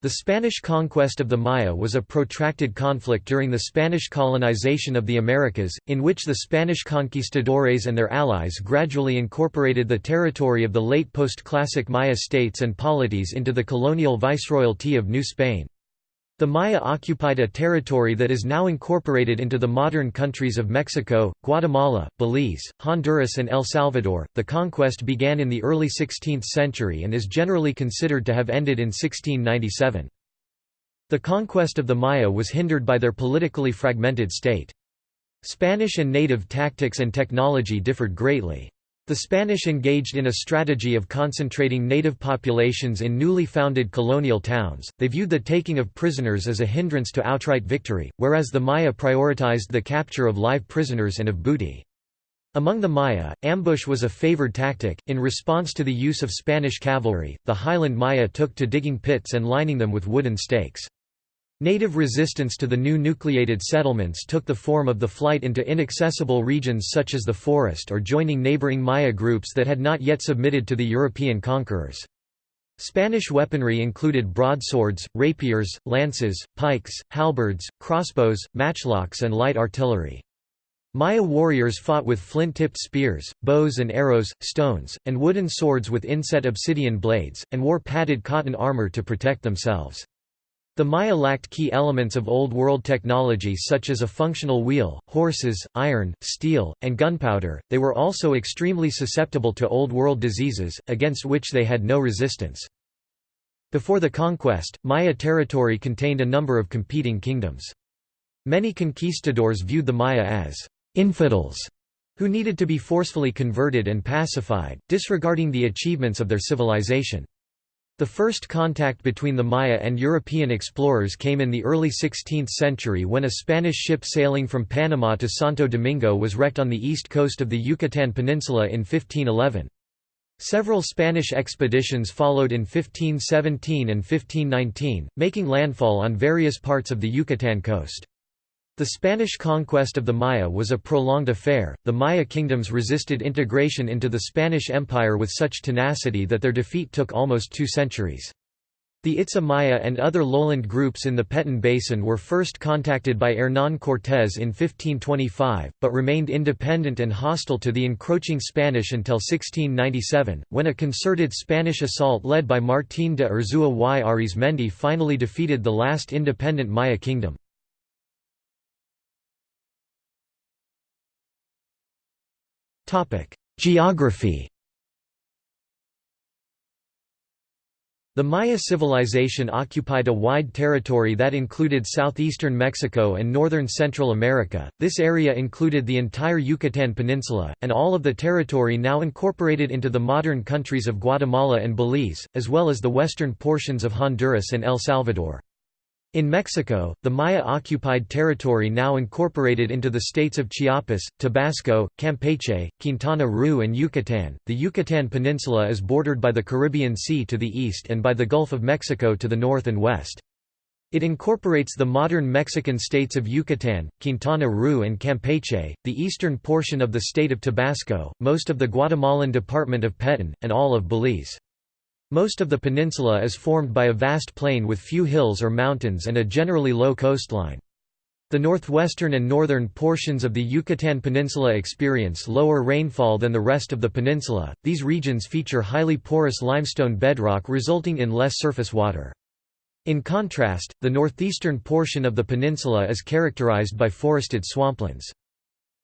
The Spanish conquest of the Maya was a protracted conflict during the Spanish colonization of the Americas, in which the Spanish conquistadores and their allies gradually incorporated the territory of the late post-classic Maya states and polities into the colonial viceroyalty of New Spain. The Maya occupied a territory that is now incorporated into the modern countries of Mexico, Guatemala, Belize, Honduras, and El Salvador. The conquest began in the early 16th century and is generally considered to have ended in 1697. The conquest of the Maya was hindered by their politically fragmented state. Spanish and native tactics and technology differed greatly. The Spanish engaged in a strategy of concentrating native populations in newly founded colonial towns, they viewed the taking of prisoners as a hindrance to outright victory, whereas the Maya prioritized the capture of live prisoners and of booty. Among the Maya, ambush was a favored tactic. In response to the use of Spanish cavalry, the highland Maya took to digging pits and lining them with wooden stakes. Native resistance to the new nucleated settlements took the form of the flight into inaccessible regions such as the forest or joining neighboring Maya groups that had not yet submitted to the European conquerors. Spanish weaponry included broadswords, rapiers, lances, pikes, halberds, crossbows, matchlocks and light artillery. Maya warriors fought with flint-tipped spears, bows and arrows, stones, and wooden swords with inset obsidian blades, and wore padded cotton armor to protect themselves. The Maya lacked key elements of Old World technology such as a functional wheel, horses, iron, steel, and gunpowder. They were also extremely susceptible to Old World diseases, against which they had no resistance. Before the conquest, Maya territory contained a number of competing kingdoms. Many conquistadors viewed the Maya as infidels who needed to be forcefully converted and pacified, disregarding the achievements of their civilization. The first contact between the Maya and European explorers came in the early 16th century when a Spanish ship sailing from Panama to Santo Domingo was wrecked on the east coast of the Yucatan Peninsula in 1511. Several Spanish expeditions followed in 1517 and 1519, making landfall on various parts of the Yucatan coast. The Spanish conquest of the Maya was a prolonged affair. The Maya kingdoms resisted integration into the Spanish Empire with such tenacity that their defeat took almost two centuries. The Itza Maya and other lowland groups in the Petén Basin were first contacted by Hernán Cortés in 1525, but remained independent and hostile to the encroaching Spanish until 1697, when a concerted Spanish assault led by Martín de Urzúa y Arizmendi finally defeated the last independent Maya kingdom. Geography The Maya civilization occupied a wide territory that included southeastern Mexico and northern Central America. This area included the entire Yucatan Peninsula, and all of the territory now incorporated into the modern countries of Guatemala and Belize, as well as the western portions of Honduras and El Salvador. In Mexico, the Maya occupied territory now incorporated into the states of Chiapas, Tabasco, Campeche, Quintana Roo, and Yucatan. The Yucatan Peninsula is bordered by the Caribbean Sea to the east and by the Gulf of Mexico to the north and west. It incorporates the modern Mexican states of Yucatan, Quintana Roo, and Campeche, the eastern portion of the state of Tabasco, most of the Guatemalan department of Petén, and all of Belize. Most of the peninsula is formed by a vast plain with few hills or mountains and a generally low coastline. The northwestern and northern portions of the Yucatan Peninsula experience lower rainfall than the rest of the peninsula. These regions feature highly porous limestone bedrock resulting in less surface water. In contrast, the northeastern portion of the peninsula is characterized by forested swamplands.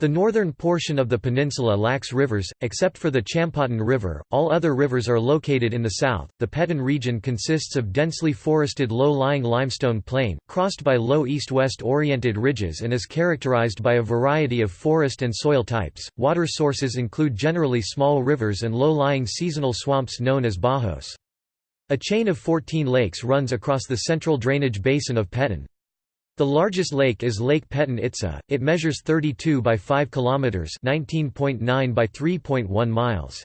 The northern portion of the peninsula lacks rivers, except for the Champotón River, all other rivers are located in the south. The Petén region consists of densely forested low lying limestone plain, crossed by low east west oriented ridges, and is characterized by a variety of forest and soil types. Water sources include generally small rivers and low lying seasonal swamps known as bajos. A chain of 14 lakes runs across the central drainage basin of Petén. The largest lake is Lake Petén Itza. It measures 32 by 5 kilometers, 19.9 by 3.1 miles.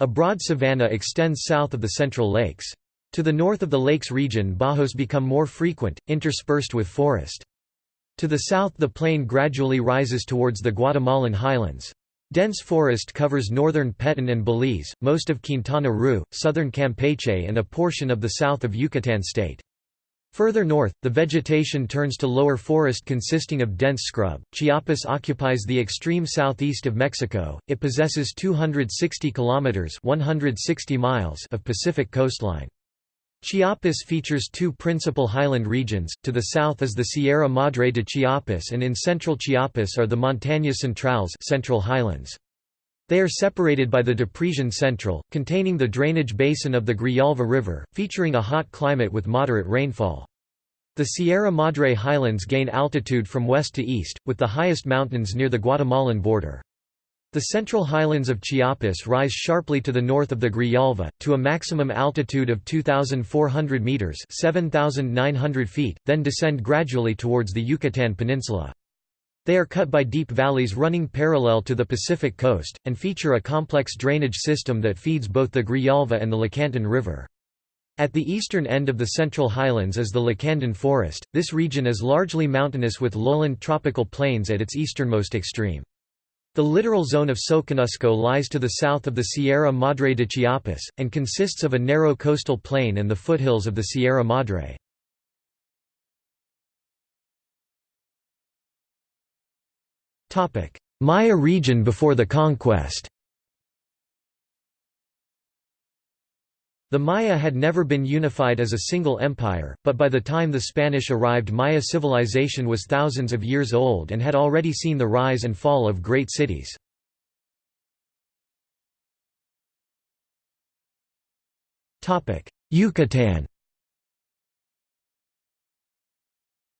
A broad savanna extends south of the central lakes. To the north of the lakes region bajos become more frequent, interspersed with forest. To the south the plain gradually rises towards the Guatemalan highlands. Dense forest covers northern Petén and Belize, most of Quintana Roo, southern Campeche and a portion of the south of Yucatan state. Further north, the vegetation turns to lower forest consisting of dense scrub. Chiapas occupies the extreme southeast of Mexico. It possesses 260 kilometers (160 miles) of Pacific coastline. Chiapas features two principal highland regions. To the south is the Sierra Madre de Chiapas and in central Chiapas are the Montañas Centrales, Central Highlands. They are separated by the Depresión Central, containing the drainage basin of the Grijalva River, featuring a hot climate with moderate rainfall. The Sierra Madre highlands gain altitude from west to east, with the highest mountains near the Guatemalan border. The central highlands of Chiapas rise sharply to the north of the Grijalva, to a maximum altitude of 2,400 metres 7,900 feet, then descend gradually towards the Yucatan Peninsula. They are cut by deep valleys running parallel to the Pacific coast, and feature a complex drainage system that feeds both the Grijalva and the Lacantún River. At the eastern end of the Central Highlands is the Lacandon Forest. This region is largely mountainous with lowland tropical plains at its easternmost extreme. The littoral zone of Soconusco lies to the south of the Sierra Madre de Chiapas, and consists of a narrow coastal plain and the foothills of the Sierra Madre. Maya region before the conquest. The Maya had never been unified as a single empire, but by the time the Spanish arrived Maya civilization was thousands of years old and had already seen the rise and fall of great cities. Yucatan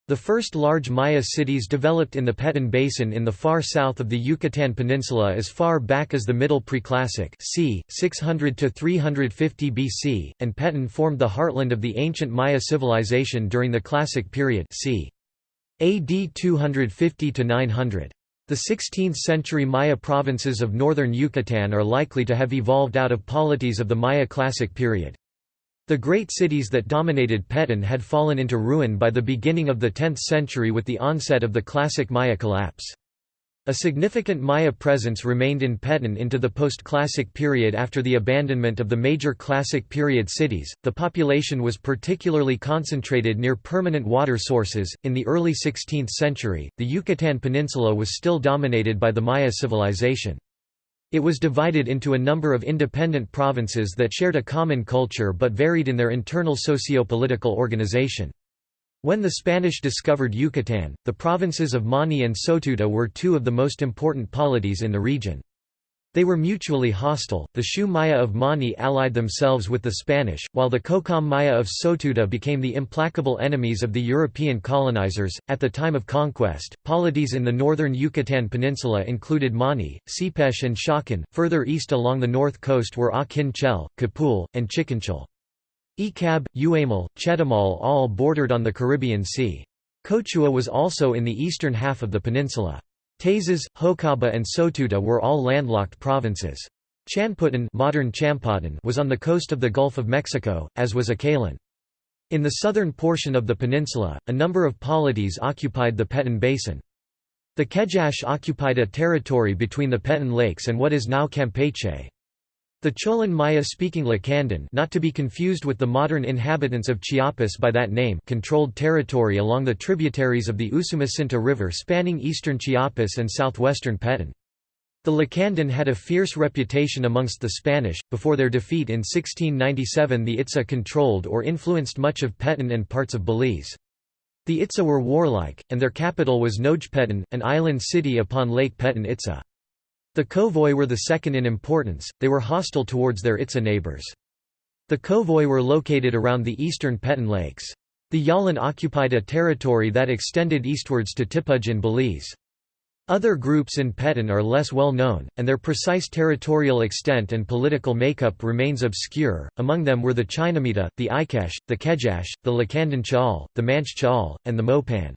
The first large Maya cities developed in the Petén Basin in the far south of the Yucatan Peninsula as far back as the Middle Preclassic c. 600–350 BC, and Petén formed the heartland of the ancient Maya civilization during the Classic period c. AD 250–900. The 16th-century Maya provinces of northern Yucatan are likely to have evolved out of polities of the Maya Classic period. The great cities that dominated Petén had fallen into ruin by the beginning of the 10th century with the onset of the classic Maya collapse. A significant Maya presence remained in Petén into the post-classic period after the abandonment of the major classic period cities. The population was particularly concentrated near permanent water sources. In the early 16th century, the Yucatan Peninsula was still dominated by the Maya civilization. It was divided into a number of independent provinces that shared a common culture but varied in their internal socio-political organization. When the Spanish discovered Yucatan, the provinces of Mani and Sotuta were two of the most important polities in the region. They were mutually hostile. The Xiu Maya of Mani allied themselves with the Spanish, while the Cocom Maya of Sotuta became the implacable enemies of the European colonizers. At the time of conquest, polities in the northern Yucatan Peninsula included Mani, Sipesh, and Chakan. Further east along the north coast were Akin Chel, Capul, and Chikinchel. Ecab, Uamal, Chetumal all bordered on the Caribbean Sea. Cochuah was also in the eastern half of the peninsula. Tazas, Hocaba and Sotuta were all landlocked provinces. Chanputan modern Champotón was on the coast of the Gulf of Mexico, as was Acalan. In the southern portion of the peninsula, a number of polities occupied the Petén Basin. The Kejash occupied a territory between the Petén Lakes and what is now Campeche. The Cholan Maya-speaking Lacandon not to be confused with the modern inhabitants of Chiapas by that name controlled territory along the tributaries of the Usumacinta River spanning eastern Chiapas and southwestern Petén. The Lacandon had a fierce reputation amongst the Spanish. Before their defeat in 1697, the Itza controlled or influenced much of Petén and parts of Belize. The Itza were warlike, and their capital was Nojpetén, an island city upon Lake Petén Itza. The Kowoj were the second in importance, they were hostile towards their Itza neighbors. The Kowoj were located around the eastern Petén Lakes. The Yalan occupied a territory that extended eastwards to Tipuj in Belize. Other groups in Petén are less well known, and their precise territorial extent and political makeup remains obscure. Among them were the Chinamita, the Ikesh, the Kejash, the Lacandon Chaal, the Manch Chaal, and the Mopan.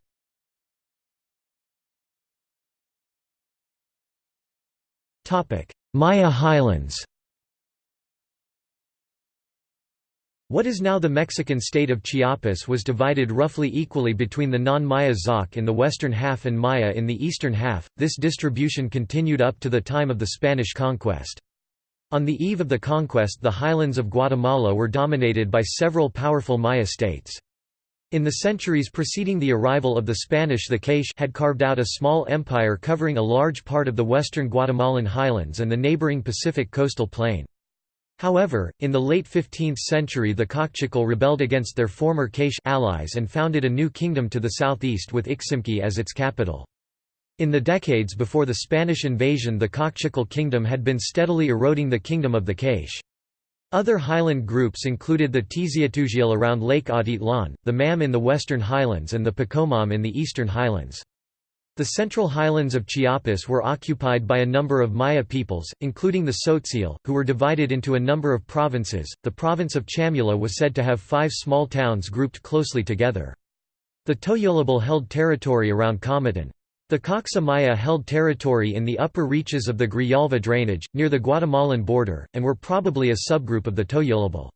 Maya highlands What is now the Mexican state of Chiapas was divided roughly equally between the non-Maya Zoque in the western half and Maya in the eastern half. This distribution continued up to the time of the Spanish conquest. On the eve of the conquest the highlands of Guatemala were dominated by several powerful Maya states. In the centuries preceding the arrival of the Spanish the K'iche' had carved out a small empire covering a large part of the western Guatemalan highlands and the neighboring Pacific coastal plain. However, in the late 15th century the Kaqchikel rebelled against their former K'iche' allies and founded a new kingdom to the southeast with Iximche as its capital. In the decades before the Spanish invasion the Kaqchikel kingdom had been steadily eroding the kingdom of the K'iche'. Other highland groups included the Tiziatugiel around Lake Atitlan, the Mam in the western highlands and the Poqomam in the eastern highlands. The central highlands of Chiapas were occupied by a number of Maya peoples, including the Tzotzil, who were divided into a number of provinces. The province of Chamula was said to have five small towns grouped closely together. The Tojolabal held territory around Comitan. The Coxoh Maya held territory in the upper reaches of the Grijalva drainage, near the Guatemalan border, and were probably a subgroup of the Tojolabal.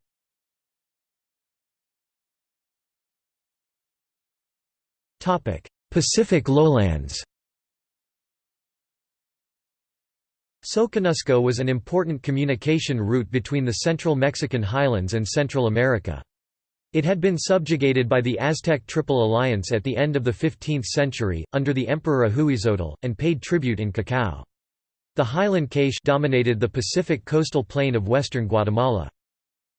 Pacific lowlands Soconusco was an important communication route between the central Mexican highlands and Central America. It had been subjugated by the Aztec Triple Alliance at the end of the 15th century, under the Emperor Ahuizotl, and paid tribute in cacao. The highland K'iche' dominated the Pacific coastal plain of western Guatemala.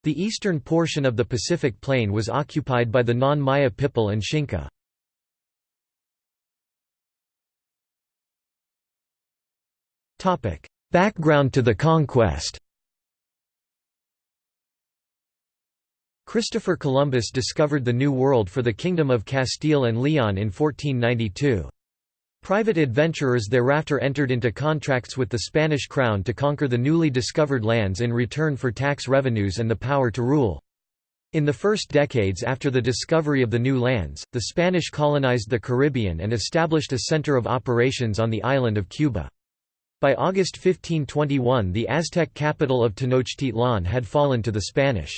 The eastern portion of the Pacific plain was occupied by the non-Maya Pipil and Xinca. Background to the conquest Christopher Columbus discovered the New World for the Kingdom of Castile and Leon in 1492. Private adventurers thereafter entered into contracts with the Spanish crown to conquer the newly discovered lands in return for tax revenues and the power to rule. In the first decades after the discovery of the new lands, the Spanish colonized the Caribbean and established a center of operations on the island of Cuba. By August 1521 the Aztec capital of Tenochtitlan had fallen to the Spanish.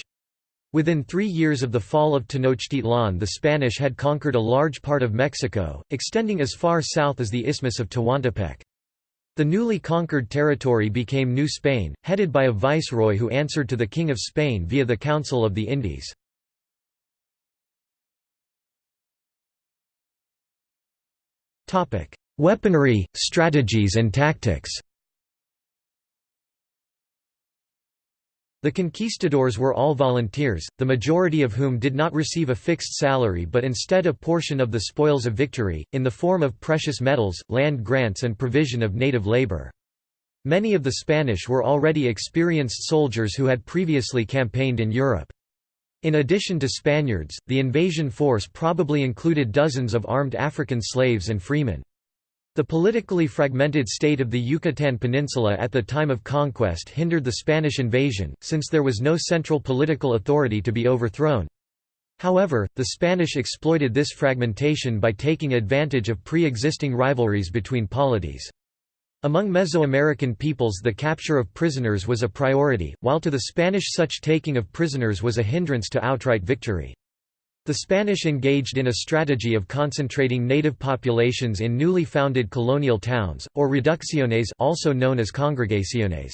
Within three years of the fall of Tenochtitlan the Spanish had conquered a large part of Mexico, extending as far south as the Isthmus of Tehuantepec. The newly conquered territory became New Spain, headed by a viceroy who answered to the King of Spain via the Council of the Indies. Weaponry, strategies and tactics The conquistadors were all volunteers, the majority of whom did not receive a fixed salary but instead a portion of the spoils of victory, in the form of precious metals, land grants and provision of native labor. Many of the Spanish were already experienced soldiers who had previously campaigned in Europe. In addition to Spaniards, the invasion force probably included dozens of armed African slaves and freemen. The politically fragmented state of the Yucatan Peninsula at the time of conquest hindered the Spanish invasion, since there was no central political authority to be overthrown. However, the Spanish exploited this fragmentation by taking advantage of pre-existing rivalries between polities. Among Mesoamerican peoples the capture of prisoners was a priority, while to the Spanish such taking of prisoners was a hindrance to outright victory. The Spanish engaged in a strategy of concentrating native populations in newly founded colonial towns, or reducciones also known as congregaciones.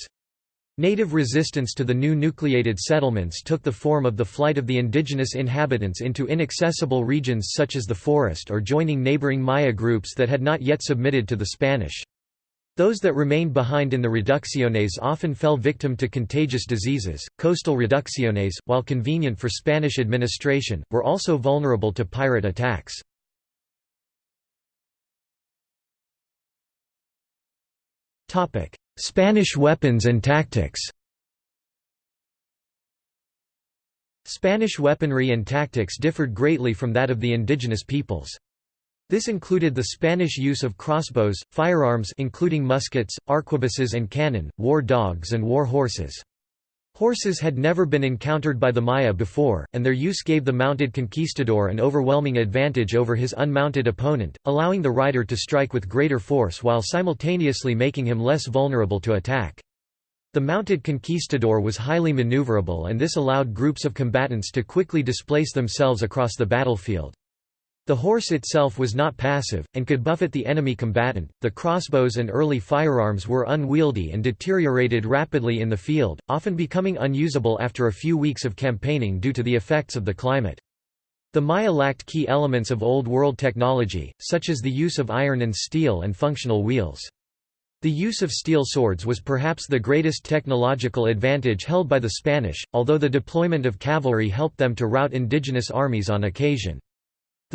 Native resistance to the new nucleated settlements took the form of the flight of the indigenous inhabitants into inaccessible regions such as the forest or joining neighboring Maya groups that had not yet submitted to the Spanish. Those that remained behind in the reducciones often fell victim to contagious diseases. Coastal reducciones, while convenient for Spanish administration, were also vulnerable to pirate attacks. Topic: Spanish weapons and tactics. Spanish weaponry and tactics differed greatly from that of the indigenous peoples. This included the Spanish use of crossbows, firearms including muskets, arquebuses and cannon, war dogs and war horses. Horses had never been encountered by the Maya before, and their use gave the mounted conquistador an overwhelming advantage over his unmounted opponent, allowing the rider to strike with greater force while simultaneously making him less vulnerable to attack. The mounted conquistador was highly maneuverable and this allowed groups of combatants to quickly displace themselves across the battlefield. The horse itself was not passive, and could buffet the enemy combatant. The crossbows and early firearms were unwieldy and deteriorated rapidly in the field, often becoming unusable after a few weeks of campaigning due to the effects of the climate. The Maya lacked key elements of Old World technology, such as the use of iron and steel and functional wheels. The use of steel swords was perhaps the greatest technological advantage held by the Spanish, although the deployment of cavalry helped them to rout indigenous armies on occasion.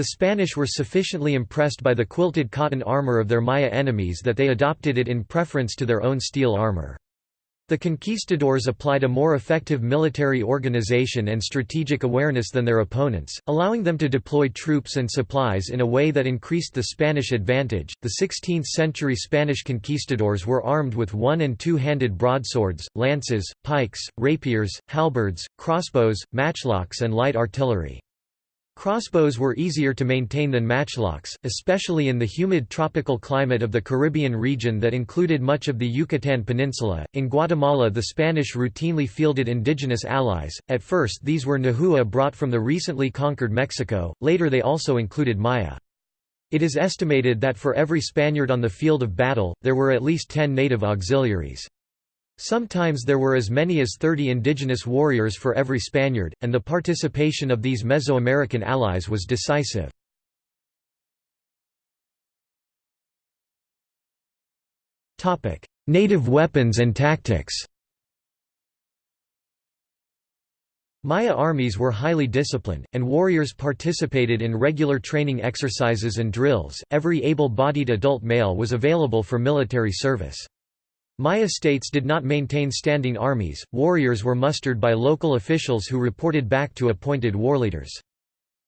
The Spanish were sufficiently impressed by the quilted cotton armor of their Maya enemies that they adopted it in preference to their own steel armor. The conquistadors applied a more effective military organization and strategic awareness than their opponents, allowing them to deploy troops and supplies in a way that increased the Spanish advantage. The 16th century Spanish conquistadors were armed with one and two handed broadswords, lances, pikes, rapiers, halberds, crossbows, matchlocks, and light artillery. Crossbows were easier to maintain than matchlocks, especially in the humid tropical climate of the Caribbean region that included much of the Yucatan Peninsula. In Guatemala, the Spanish routinely fielded indigenous allies. At first, these were Nahua brought from the recently conquered Mexico, later, they also included Maya. It is estimated that for every Spaniard on the field of battle, there were at least ten native auxiliaries. Sometimes there were as many as 30 indigenous warriors for every Spaniard, and the participation of these Mesoamerican allies was decisive. Native weapons and tactics Maya armies were highly disciplined, and warriors participated in regular training exercises and drills. Every able bodied adult male was available for military service. Maya states did not maintain standing armies, warriors were mustered by local officials who reported back to appointed warleaders.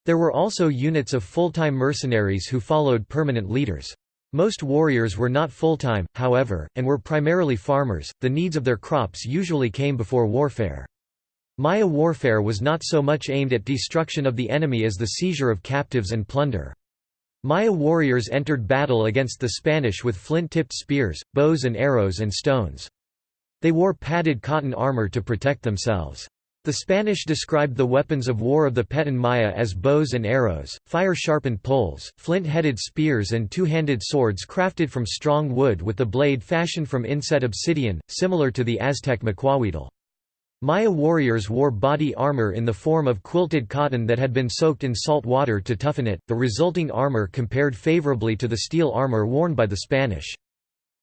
There were also units of full-time mercenaries who followed permanent leaders. Most warriors were not full-time, however, and were primarily farmers, the needs of their crops usually came before warfare. Maya warfare was not so much aimed at destruction of the enemy as the seizure of captives and plunder. Maya warriors entered battle against the Spanish with flint-tipped spears, bows and arrows and stones. They wore padded cotton armor to protect themselves. The Spanish described the weapons of war of the Petén Maya as bows and arrows, fire-sharpened poles, flint-headed spears and two-handed swords crafted from strong wood with the blade fashioned from inset obsidian, similar to the Aztec macuahuitl. Maya warriors wore body armor in the form of quilted cotton that had been soaked in salt water to toughen it, the resulting armor compared favorably to the steel armor worn by the Spanish.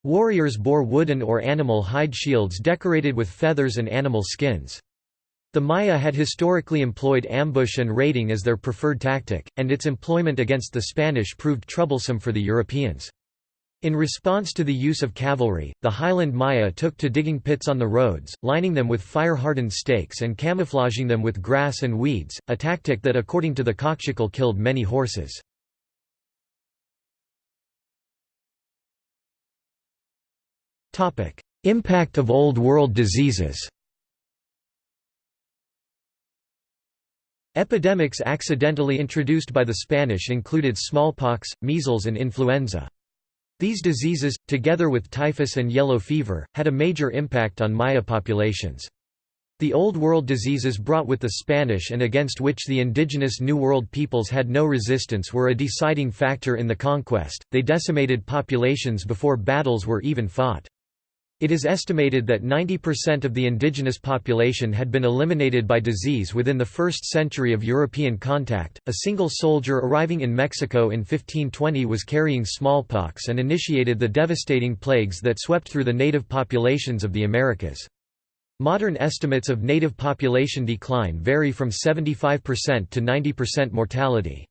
Warriors bore wooden or animal hide shields decorated with feathers and animal skins. The Maya had historically employed ambush and raiding as their preferred tactic, and its employment against the Spanish proved troublesome for the Europeans. In response to the use of cavalry, the Highland Maya took to digging pits on the roads, lining them with fire-hardened stakes and camouflaging them with grass and weeds, a tactic that according to the Kaqchikel killed many horses. Impact of Old World diseases Epidemics accidentally introduced by the Spanish included smallpox, measles and influenza. These diseases, together with typhus and yellow fever, had a major impact on Maya populations. The Old World diseases brought with the Spanish and against which the indigenous New World peoples had no resistance were a deciding factor in the conquest, they decimated populations before battles were even fought. It is estimated that 90% of the indigenous population had been eliminated by disease within the first century of European contact. A single soldier arriving in Mexico in 1520 was carrying smallpox and initiated the devastating plagues that swept through the native populations of the Americas. Modern estimates of native population decline vary from 75% to 90% mortality.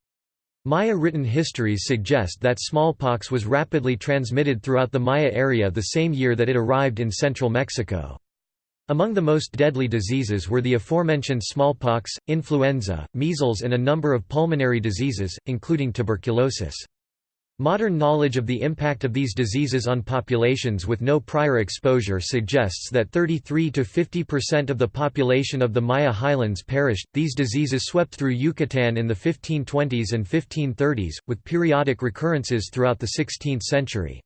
Maya written histories suggest that smallpox was rapidly transmitted throughout the Maya area the same year that it arrived in central Mexico. Among the most deadly diseases were the aforementioned smallpox, influenza, measles and a number of pulmonary diseases, including tuberculosis. Modern knowledge of the impact of these diseases on populations with no prior exposure suggests that 33 to 50% of the population of the Maya highlands perished. These diseases swept through Yucatan in the 1520s and 1530s, with periodic recurrences throughout the 16th century.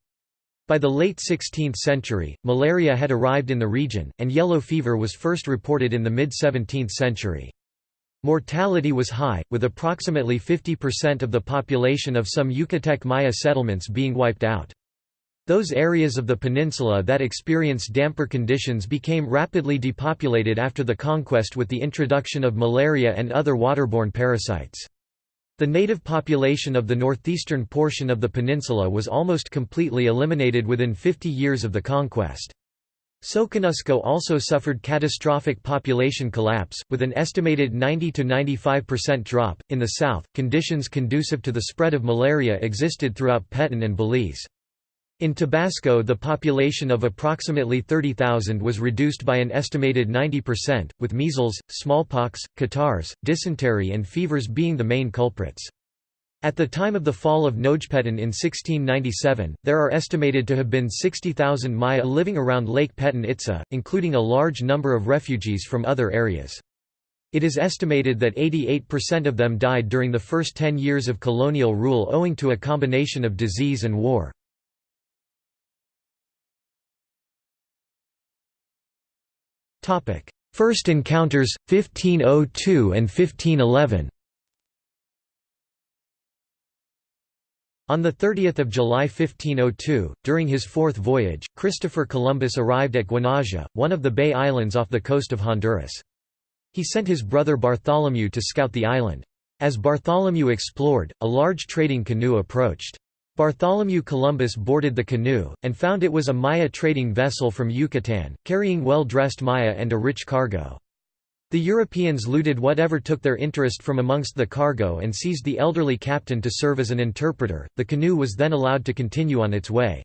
By the late 16th century, malaria had arrived in the region, and yellow fever was first reported in the mid-17th century. Mortality was high, with approximately 50% of the population of some Yucatec Maya settlements being wiped out. Those areas of the peninsula that experienced damper conditions became rapidly depopulated after the conquest with the introduction of malaria and other waterborne parasites. The native population of the northeastern portion of the peninsula was almost completely eliminated within 50 years of the conquest. Soconusco also suffered catastrophic population collapse, with an estimated 90 to 95% drop. In the south, conditions conducive to the spread of malaria existed throughout Petén and Belize. In Tabasco, the population of approximately 30,000 was reduced by an estimated 90%, with measles, smallpox, catarrhs, dysentery, and fevers being the main culprits. At the time of the fall of Nojpetén in 1697, there are estimated to have been 60,000 Maya living around Lake Petén Itza, including a large number of refugees from other areas. It is estimated that 88% of them died during the first 10 years of colonial rule owing to a combination of disease and war. First encounters, 1502 and 1511 On 30 July 1502, during his fourth voyage, Christopher Columbus arrived at Guanaja, one of the Bay Islands off the coast of Honduras. He sent his brother Bartholomew to scout the island. As Bartholomew explored, a large trading canoe approached. Bartholomew Columbus boarded the canoe, and found it was a Maya trading vessel from Yucatan, carrying well-dressed Maya and a rich cargo. The Europeans looted whatever took their interest from amongst the cargo and seized the elderly captain to serve as an interpreter. The canoe was then allowed to continue on its way.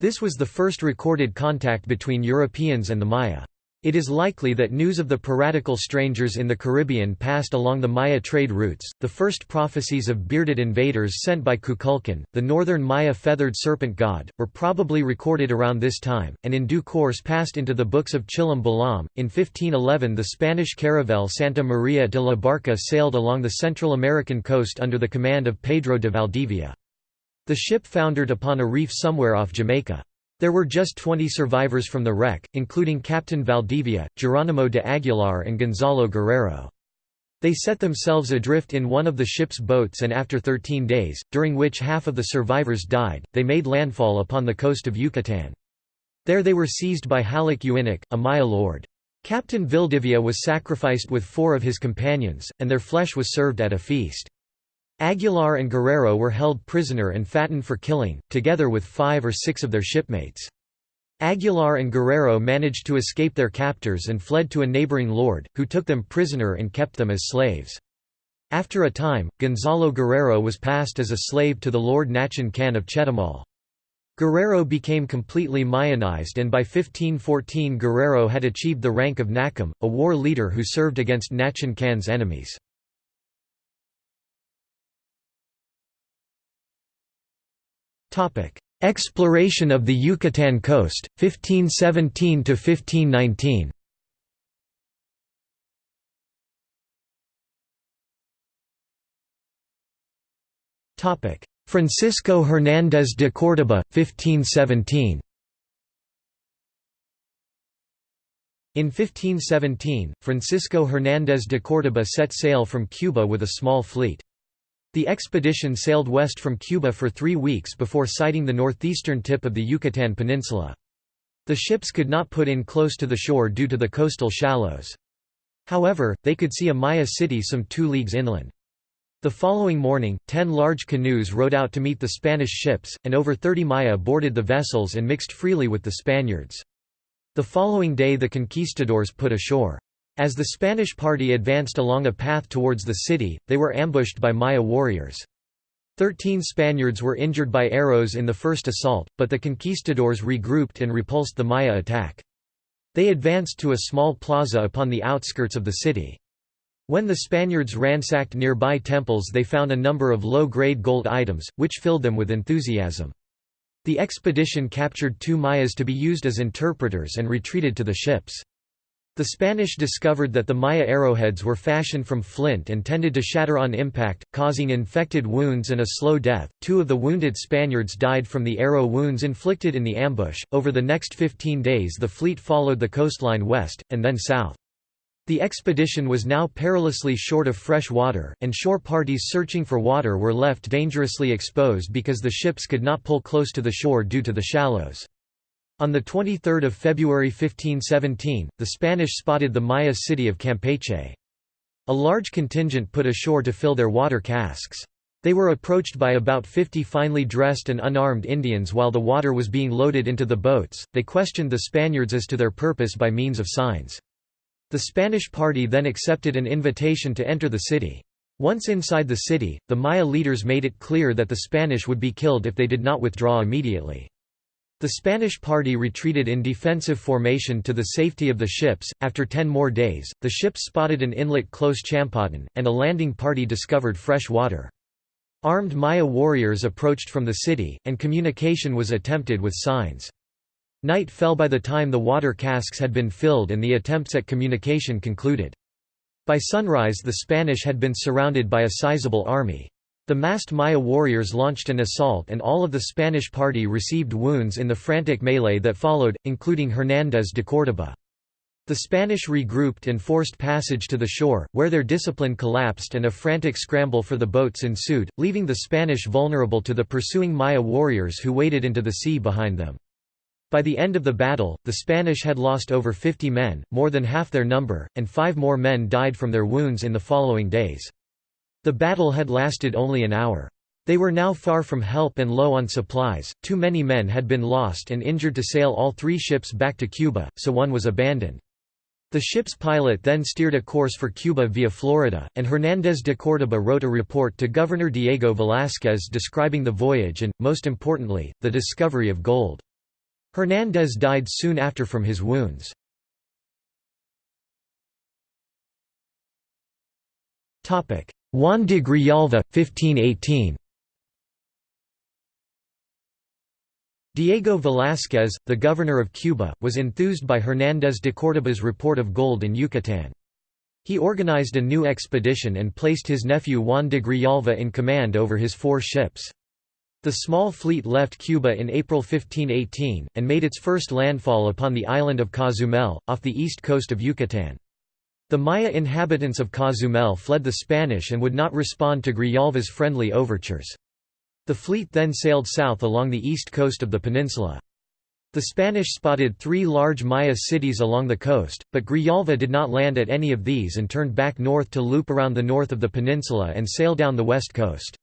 This was the first recorded contact between Europeans and the Maya. It is likely that news of the piratical strangers in the Caribbean passed along the Maya trade routes. The first prophecies of bearded invaders sent by Kukulkan, the northern Maya feathered serpent god, were probably recorded around this time, and in due course passed into the books of Chilam Balam. In 1511, the Spanish caravel Santa Maria de la Barca sailed along the Central American coast under the command of Pedro de Valdivia. The ship foundered upon a reef somewhere off Jamaica. There were just 20 survivors from the wreck, including Captain Valdivia, Geronimo de Aguilar and Gonzalo Guerrero. They set themselves adrift in one of the ship's boats and after 13 days, during which half of the survivors died, they made landfall upon the coast of Yucatan. There they were seized by Halach Uinik, a Maya lord. Captain Valdivia was sacrificed with four of his companions, and their flesh was served at a feast. Aguilar and Guerrero were held prisoner and fattened for killing, together with five or six of their shipmates. Aguilar and Guerrero managed to escape their captors and fled to a neighboring lord, who took them prisoner and kept them as slaves. After a time, Gonzalo Guerrero was passed as a slave to the Lord Nachan Kan of Chetumal. Guerrero became completely Mayanized and by 1514 Guerrero had achieved the rank of Nacom, a war leader who served against Nachan Kan's enemies. Exploration of the Yucatan coast, 1517 to 1519. Topic: Francisco Hernández de Córdoba, 1517. In 1517, Francisco Hernández de Córdoba set sail from Cuba with a small fleet. The expedition sailed west from Cuba for three weeks before sighting the northeastern tip of the Yucatan Peninsula. The ships could not put in close to the shore due to the coastal shallows. However, they could see a Maya city some two leagues inland. The following morning, ten large canoes rowed out to meet the Spanish ships, and over 30 Maya boarded the vessels and mixed freely with the Spaniards. The following day the conquistadors put ashore. As the Spanish party advanced along a path towards the city, they were ambushed by Maya warriors. Thirteen Spaniards were injured by arrows in the first assault, but the conquistadors regrouped and repulsed the Maya attack. They advanced to a small plaza upon the outskirts of the city. When the Spaniards ransacked nearby temples they found a number of low-grade gold items, which filled them with enthusiasm. The expedition captured two Mayas to be used as interpreters and retreated to the ships. The Spanish discovered that the Maya arrowheads were fashioned from flint and tended to shatter on impact, causing infected wounds and a slow death. Two of the wounded Spaniards died from the arrow wounds inflicted in the ambush. Over the next 15 days, the fleet followed the coastline west, and then south. The expedition was now perilously short of fresh water, and shore parties searching for water were left dangerously exposed because the ships could not pull close to the shore due to the shallows. On 23 February 1517, the Spanish spotted the Maya city of Campeche. A large contingent put ashore to fill their water casks. They were approached by about 50 finely dressed and unarmed Indians while the water was being loaded into the boats. They questioned the Spaniards as to their purpose by means of signs. The Spanish party then accepted an invitation to enter the city. Once inside the city, the Maya leaders made it clear that the Spanish would be killed if they did not withdraw immediately. The Spanish party retreated in defensive formation to the safety of the ships. After ten more days, the ships spotted an inlet close Champotón, and a landing party discovered fresh water. Armed Maya warriors approached from the city, and communication was attempted with signs. Night fell by the time the water casks had been filled and the attempts at communication concluded. By sunrise the Spanish had been surrounded by a sizable army. The masked Maya warriors launched an assault and all of the Spanish party received wounds in the frantic melee that followed, including Hernández de Córdoba. The Spanish regrouped and forced passage to the shore, where their discipline collapsed and a frantic scramble for the boats ensued, leaving the Spanish vulnerable to the pursuing Maya warriors who waded into the sea behind them. By the end of the battle, the Spanish had lost over 50 men, more than half their number, and five more men died from their wounds in the following days. The battle had lasted only an hour. They were now far from help and low on supplies, too many men had been lost and injured to sail all three ships back to Cuba, so one was abandoned. The ship's pilot then steered a course for Cuba via Florida, and Hernández de Córdoba wrote a report to Governor Diego Velázquez describing the voyage and, most importantly, the discovery of gold. Hernández died soon after from his wounds. Juan de Grijalva, 1518 Diego Velázquez, the governor of Cuba, was enthused by Hernández de Córdoba's report of gold in Yucatán. He organized a new expedition and placed his nephew Juan de Grijalva in command over his four ships. The small fleet left Cuba in April 1518, and made its first landfall upon the island of Cozumel, off the east coast of Yucatán. The Maya inhabitants of Cozumel fled the Spanish and would not respond to Grijalva's friendly overtures. The fleet then sailed south along the east coast of the peninsula. The Spanish spotted three large Maya cities along the coast, but Grijalva did not land at any of these and turned back north to loop around the north of the peninsula and sail down the west coast.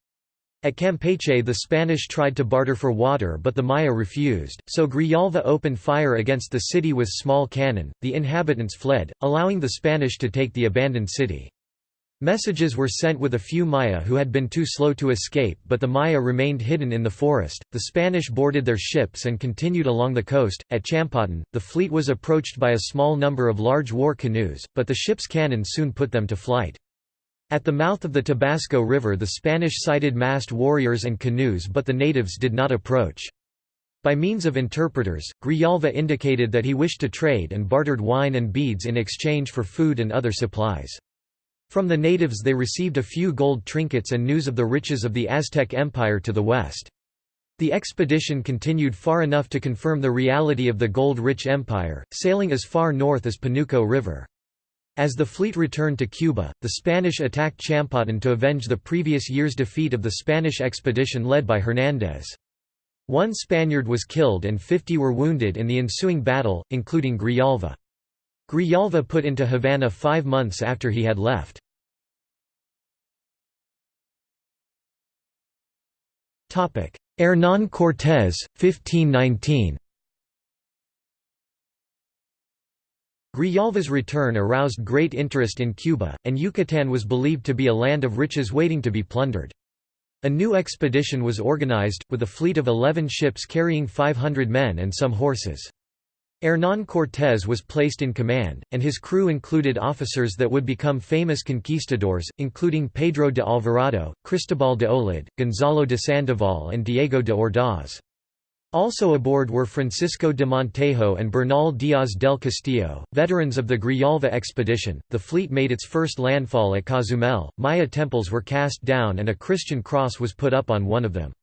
At Campeche the Spanish tried to barter for water but the Maya refused, so Grijalva opened fire against the city with small cannon, the inhabitants fled, allowing the Spanish to take the abandoned city. Messages were sent with a few Maya who had been too slow to escape but the Maya remained hidden in the forest. The Spanish boarded their ships and continued along the coast. At Champotón, the fleet was approached by a small number of large war canoes, but the ship's cannon soon put them to flight. At the mouth of the Tabasco River the Spanish sighted massed warriors and canoes but the natives did not approach. By means of interpreters, Grijalva indicated that he wished to trade and bartered wine and beads in exchange for food and other supplies. From the natives they received a few gold trinkets and news of the riches of the Aztec Empire to the west. The expedition continued far enough to confirm the reality of the gold-rich empire, sailing as far north as Panuco River. As the fleet returned to Cuba, the Spanish attacked Champotón to avenge the previous year's defeat of the Spanish expedition led by Hernández. One Spaniard was killed and 50 were wounded in the ensuing battle, including Grijalva. Grijalva put into Havana five months after he had left. Hernán Cortés, 1519 Grijalva's return aroused great interest in Cuba, and Yucatán was believed to be a land of riches waiting to be plundered. A new expedition was organized, with a fleet of eleven ships carrying 500 men and some horses. Hernán Cortés was placed in command, and his crew included officers that would become famous conquistadors, including Pedro de Alvarado, Cristobal de Olid, Gonzalo de Sandoval and Diego de Ordaz. Also aboard were Francisco de Montejo and Bernal Díaz del Castillo, veterans of the Grijalva expedition. The fleet made its first landfall at Cozumel, Maya temples were cast down and a Christian cross was put up on one of them.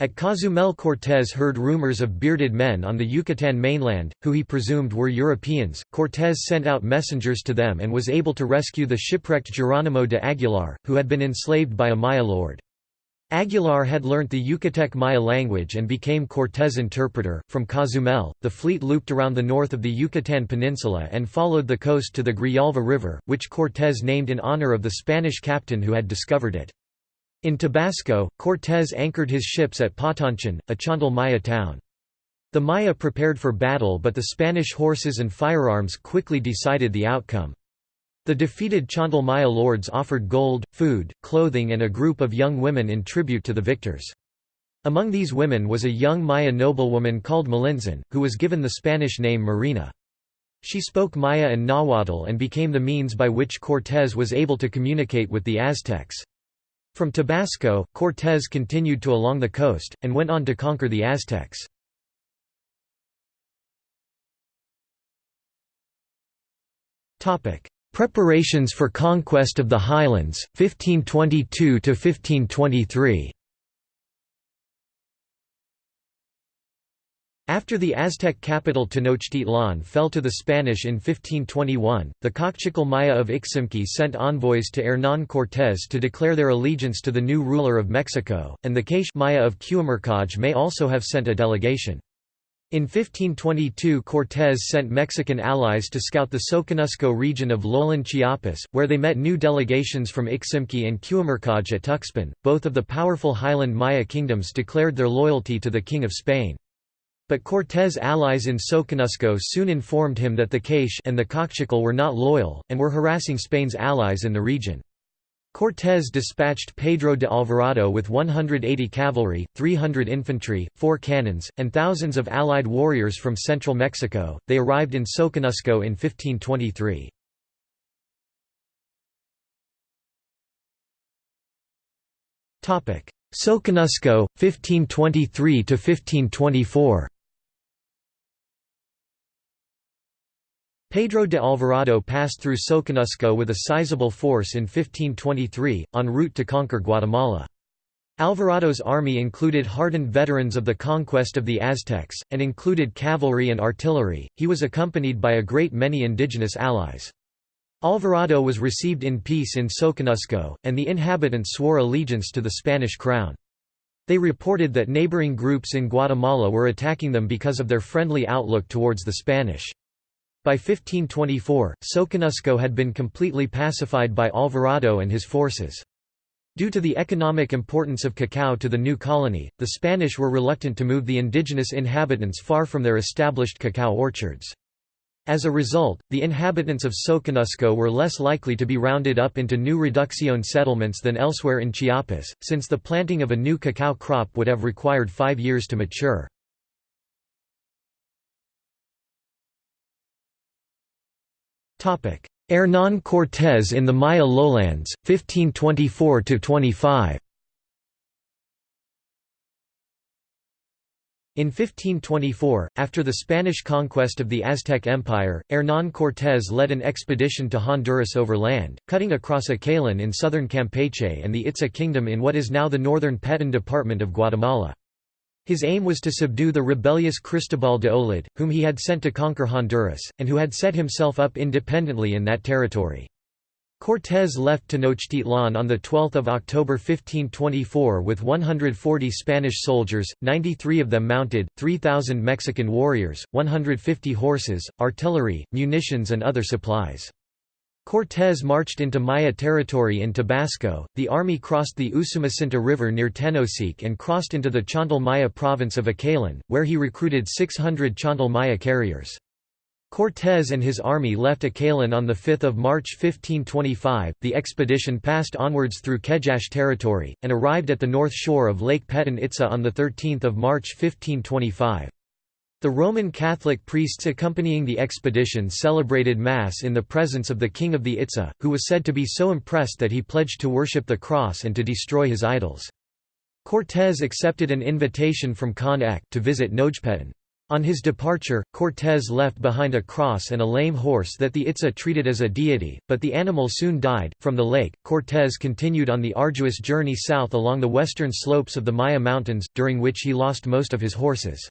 At Cozumel Cortés heard rumors of bearded men on the Yucatán mainland, who he presumed were Europeans. Cortés sent out messengers to them and was able to rescue the shipwrecked Geronimo de Aguilar, who had been enslaved by a Maya lord. Aguilar had learnt the Yucatec Maya language and became Cortés' interpreter. From Cozumel, the fleet looped around the north of the Yucatan Peninsula and followed the coast to the Grijalva River, which Cortés named in honor of the Spanish captain who had discovered it. In Tabasco, Cortés anchored his ships at Potonchán, a Chontal Maya town. The Maya prepared for battle but the Spanish horses and firearms quickly decided the outcome. The defeated Chontal Maya lords offered gold, food, clothing and a group of young women in tribute to the victors. Among these women was a young Maya noblewoman called Malintzin, who was given the Spanish name Marina. She spoke Maya and Nahuatl and became the means by which Cortés was able to communicate with the Aztecs. From Tabasco, Cortés continued to along the coast, and went on to conquer the Aztecs. Preparations for conquest of the highlands, 1522–1523 After the Aztec capital Tenochtitlan fell to the Spanish in 1521, the Kaqchikel Maya of Iximche sent envoys to Hernán Cortés to declare their allegiance to the new ruler of Mexico, and the K'iche' Maya of Q'umarkaj may also have sent a delegation. In 1522 Cortés sent Mexican allies to scout the Soconusco region of lowland Chiapas, where they met new delegations from Iximche and Q'umarkaj at Tuxpan. Both of the powerful highland Maya kingdoms declared their loyalty to the King of Spain. But Cortés' allies in Soconusco soon informed him that the K'iche' and the Kaqchikel were not loyal, and were harassing Spain's allies in the region. Cortés dispatched Pedro de Alvarado with 180 cavalry, 300 infantry, 4 cannons, and thousands of allied warriors from central Mexico. They arrived in Soconusco in 1523. Soconusco, 1523 to 1524. Pedro de Alvarado passed through Soconusco with a sizable force in 1523, en route to conquer Guatemala. Alvarado's army included hardened veterans of the conquest of the Aztecs, and included cavalry and artillery. He was accompanied by a great many indigenous allies. Alvarado was received in peace in Soconusco, and the inhabitants swore allegiance to the Spanish crown. They reported that neighboring groups in Guatemala were attacking them because of their friendly outlook towards the Spanish. By 1524, Soconusco had been completely pacified by Alvarado and his forces. Due to the economic importance of cacao to the new colony, the Spanish were reluctant to move the indigenous inhabitants far from their established cacao orchards. As a result, the inhabitants of Soconusco were less likely to be rounded up into new reducción settlements than elsewhere in Chiapas, since the planting of a new cacao crop would have required five years to mature. Hernán Cortés in the Maya lowlands, 1524–25 In 1524, after the Spanish conquest of the Aztec Empire, Hernán Cortés led an expedition to Honduras over land, cutting across Acalan in southern Campeche and the Itza kingdom in what is now the northern Petén department of Guatemala. His aim was to subdue the rebellious Cristobal de Olid, whom he had sent to conquer Honduras, and who had set himself up independently in that territory. Cortés left Tenochtitlan on 12 October 1524 with 140 Spanish soldiers, 93 of them mounted, 3,000 Mexican warriors, 150 horses, artillery, munitions and other supplies. Cortés marched into Maya territory in Tabasco, the army crossed the Usumacinta River near Tenosique and crossed into the Chontal Maya province of Acalan, where he recruited 600 Chontal Maya carriers. Cortés and his army left Acalan on 5 March 1525, the expedition passed onwards through Kejache territory, and arrived at the north shore of Lake Petén Itza on 13 March 1525. The Roman Catholic priests accompanying the expedition celebrated Mass in the presence of the king of the Itza, who was said to be so impressed that he pledged to worship the cross and to destroy his idols. Cortés accepted an invitation from Kan Ek' to visit Nojpetén. On his departure, Cortés left behind a cross and a lame horse that the Itza treated as a deity, but the animal soon died. From the lake, Cortés continued on the arduous journey south along the western slopes of the Maya Mountains, during which he lost most of his horses.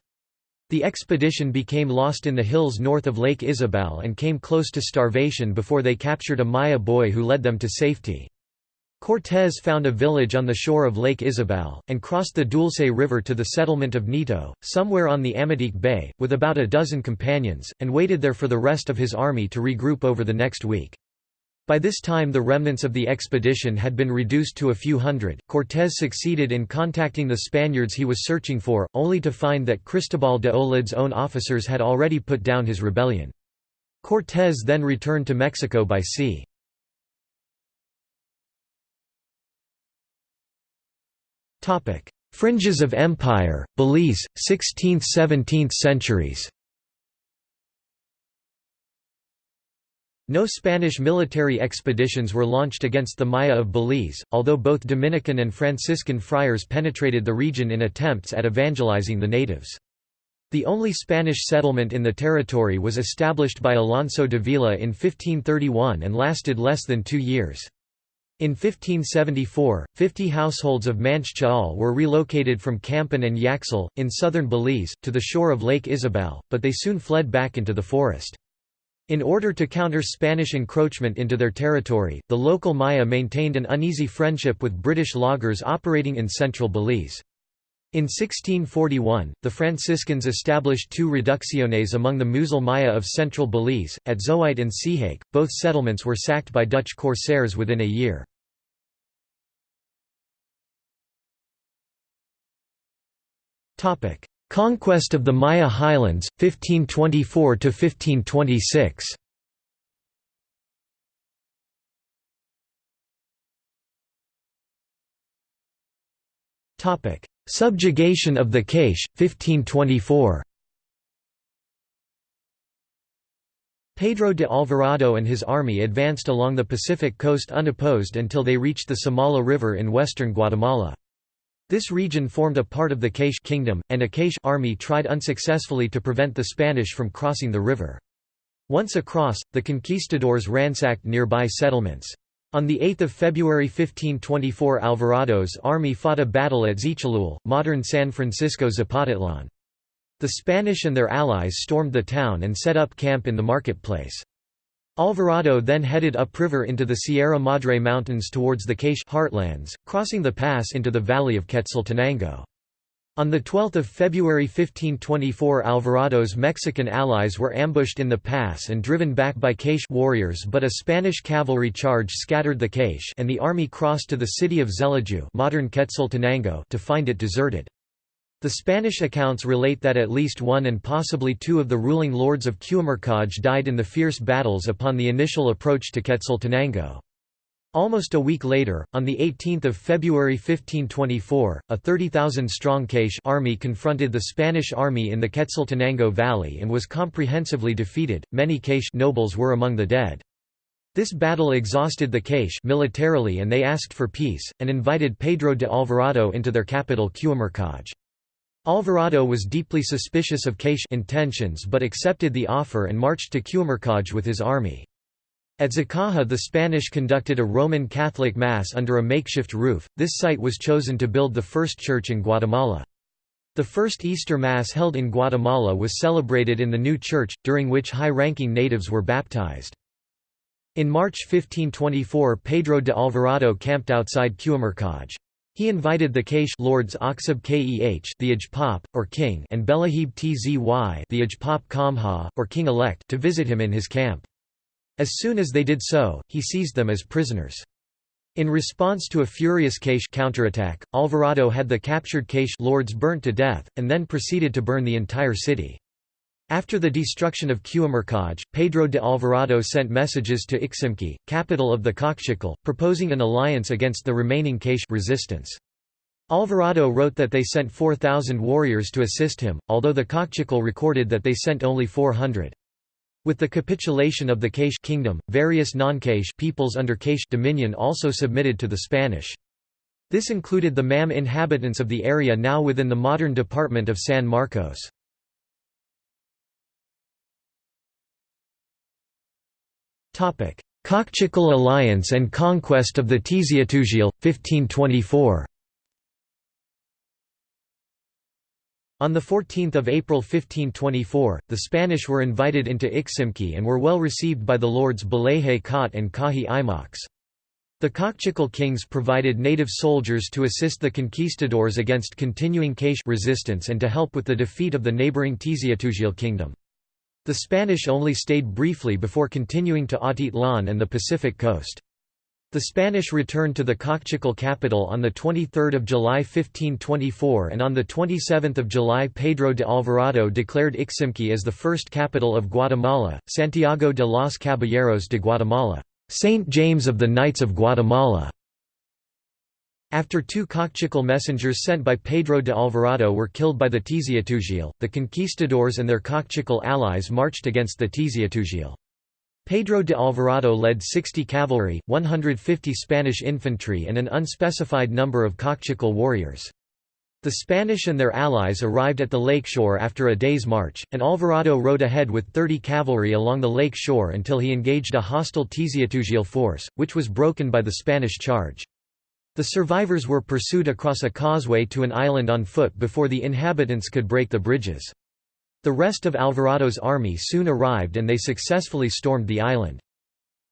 The expedition became lost in the hills north of Lake Izabal and came close to starvation before they captured a Maya boy who led them to safety. Cortés found a village on the shore of Lake Izabal, and crossed the Dulce River to the settlement of Nito, somewhere on the Amatique Bay, with about a dozen companions, and waited there for the rest of his army to regroup over the next week. By this time the remnants of the expedition had been reduced to a few hundred. Cortés succeeded in contacting the Spaniards he was searching for, only to find that Cristobal de Olid's own officers had already put down his rebellion. Cortés then returned to Mexico by sea. Fringes of empire, Belize, 16th–17th centuries No Spanish military expeditions were launched against the Maya of Belize, although both Dominican and Franciscan friars penetrated the region in attempts at evangelizing the natives. The only Spanish settlement in the territory was established by Alonso de Vila in 1531 and lasted less than two years. In 1574, 50 households of Manche Ch'ol were relocated from Campan and Yaxel, in southern Belize, to the shore of Lake Izabal, but they soon fled back into the forest. In order to counter Spanish encroachment into their territory, the local Maya maintained an uneasy friendship with British loggers operating in central Belize. In 1641, the Franciscans established two reducciones among the Muzel Maya of central Belize, at Zoite and Sihake. Both settlements were sacked by Dutch corsairs within a year. Conquest of the Maya Highlands, 1524–1526 Topic: Subjugation of the K'iche', 1524 Pedro de Alvarado and his army advanced along the Pacific coast unopposed until they reached the Samala River in western Guatemala. This region formed a part of the K'iche' kingdom, and a K'iche' army tried unsuccessfully to prevent the Spanish from crossing the river. Once across, the conquistadors ransacked nearby settlements. On 8 February 1524 Alvarado's army fought a battle at Xetulul, modern San Francisco Zapotitlan. The Spanish and their allies stormed the town and set up camp in the marketplace. Alvarado then headed upriver into the Sierra Madre Mountains towards the K'iche' heartlands, crossing the pass into the valley of Quetzaltenango. On 12 February 1524 Alvarado's Mexican allies were ambushed in the pass and driven back by K'iche' warriors but a Spanish cavalry charge scattered the K'iche' and the army crossed to the city of Xelaju modern Quetzaltenango to find it deserted. The Spanish accounts relate that at least one and possibly two of the ruling lords of Q'umarkaj died in the fierce battles upon the initial approach to Quetzaltenango. Almost a week later, on 18 February 1524, a 30,000-strong K'iche' army confronted the Spanish army in the Quetzaltenango Valley and was comprehensively defeated. Many K'iche' nobles were among the dead. This battle exhausted the K'iche' militarily and they asked for peace, and invited Pedro de Alvarado into their capital Q'umarkaj. Alvarado was deeply suspicious of K'iche' intentions but accepted the offer and marched to Q'umarkaj with his army. At Zacaja the Spanish conducted a Roman Catholic Mass under a makeshift roof. This site was chosen to build the first church in Guatemala. The first Easter Mass held in Guatemala was celebrated in the new church, during which high-ranking natives were baptized. In March 1524 Pedro de Alvarado camped outside Q'umarkaj. He invited the K'iche' lords Oxib Keh the Ajpop, or king and Belahib Tzy the Ajpop Kamha, or king-elect to visit him in his camp. As soon as they did so, he seized them as prisoners. In response to a furious K'iche' counterattack, Alvarado had the captured K'iche' lords burnt to death, and then proceeded to burn the entire city. After the destruction of Q'umarkaj, Pedro de Alvarado sent messages to Iximche, capital of the Kaqchikel, proposing an alliance against the remaining K'iche' resistance. Alvarado wrote that they sent 4,000 warriors to assist him, although the Kaqchikel recorded that they sent only 400. With the capitulation of the K'iche' kingdom, various non-K'iche' peoples under K'iche' dominion also submitted to the Spanish. This included the Mam inhabitants of the area now within the modern department of San Marcos. Kaqchikel alliance and conquest of the Tz'utujil, 1524 On 14 April 1524, the Spanish were invited into Iximche and were well received by the lords Beleje Kot and Kahi Imox. The Kaqchikel kings provided native soldiers to assist the conquistadors against continuing K'iche' resistance and to help with the defeat of the neighboring Tz'utujil kingdom. The Spanish only stayed briefly before continuing to Atitlan and the Pacific coast. The Spanish returned to the Kaqchikel capital on 23 July 1524 and on 27 July Pedro de Alvarado declared Iximche as the first capital of Guatemala, Santiago de los Caballeros de Guatemala. Saint James of the Knights of Guatemala. After two Kaqchikel messengers sent by Pedro de Alvarado were killed by the Tz'utujil, the conquistadors and their Kaqchikel allies marched against the Tz'utujil. Pedro de Alvarado led 60 cavalry, 150 Spanish infantry and an unspecified number of Kaqchikel warriors. The Spanish and their allies arrived at the lakeshore after a day's march, and Alvarado rode ahead with 30 cavalry along the lake shore until he engaged a hostile Tz'utujil force, which was broken by the Spanish charge. The survivors were pursued across a causeway to an island on foot before the inhabitants could break the bridges. The rest of Alvarado's army soon arrived and they successfully stormed the island.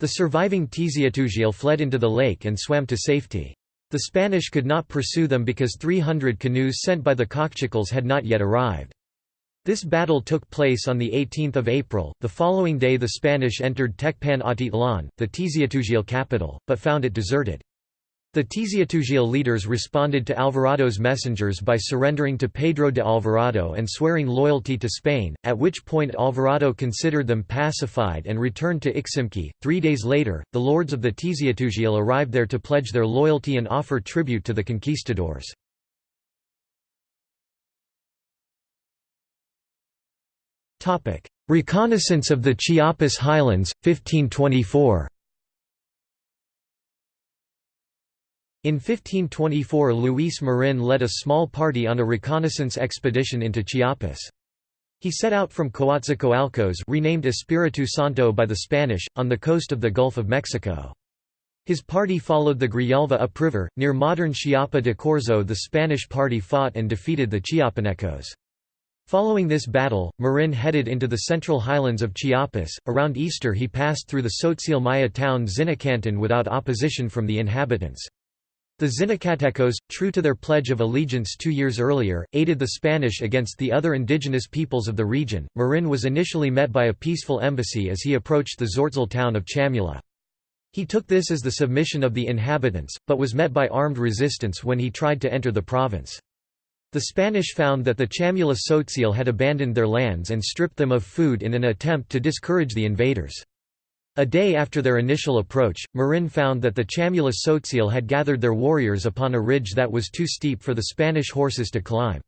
The surviving Tz'utujil fled into the lake and swam to safety. The Spanish could not pursue them because 300 canoes sent by the Kaqchikels had not yet arrived. This battle took place on 18 April. The following day the Spanish entered Tecpan Atitlan, the Tz'utujil capital, but found it deserted. The Tz'utujil leaders responded to Alvarado's messengers by surrendering to Pedro de Alvarado and swearing loyalty to Spain, at which point Alvarado considered them pacified and returned to Iximche. Three days later, the lords of the Tz'utujil arrived there to pledge their loyalty and offer tribute to the conquistadors. Reconnaissance of the Chiapas Highlands, 1524 In 1524 Luis Marin led a small party on a reconnaissance expedition into Chiapas. He set out from Coatzacoalcos renamed Espiritu Santo by the Spanish, on the coast of the Gulf of Mexico. His party followed the Grijalva upriver, near modern Chiapa de Corzo the Spanish party fought and defeated the Chiapanecos. Following this battle, Marin headed into the central highlands of Chiapas. Around Easter he passed through the Tzotzil Maya town Zinacantan without opposition from the inhabitants. The Zinacatecos, true to their pledge of allegiance two years earlier, aided the Spanish against the other indigenous peoples of the region. Marin was initially met by a peaceful embassy as he approached the Tzotzil town of Chamula. He took this as the submission of the inhabitants, but was met by armed resistance when he tried to enter the province. The Spanish found that the Chamula Tzotzil had abandoned their lands and stripped them of food in an attempt to discourage the invaders. A day after their initial approach, Marin found that the Chamula Tzotzil had gathered their warriors upon a ridge that was too steep for the Spanish horses to climb.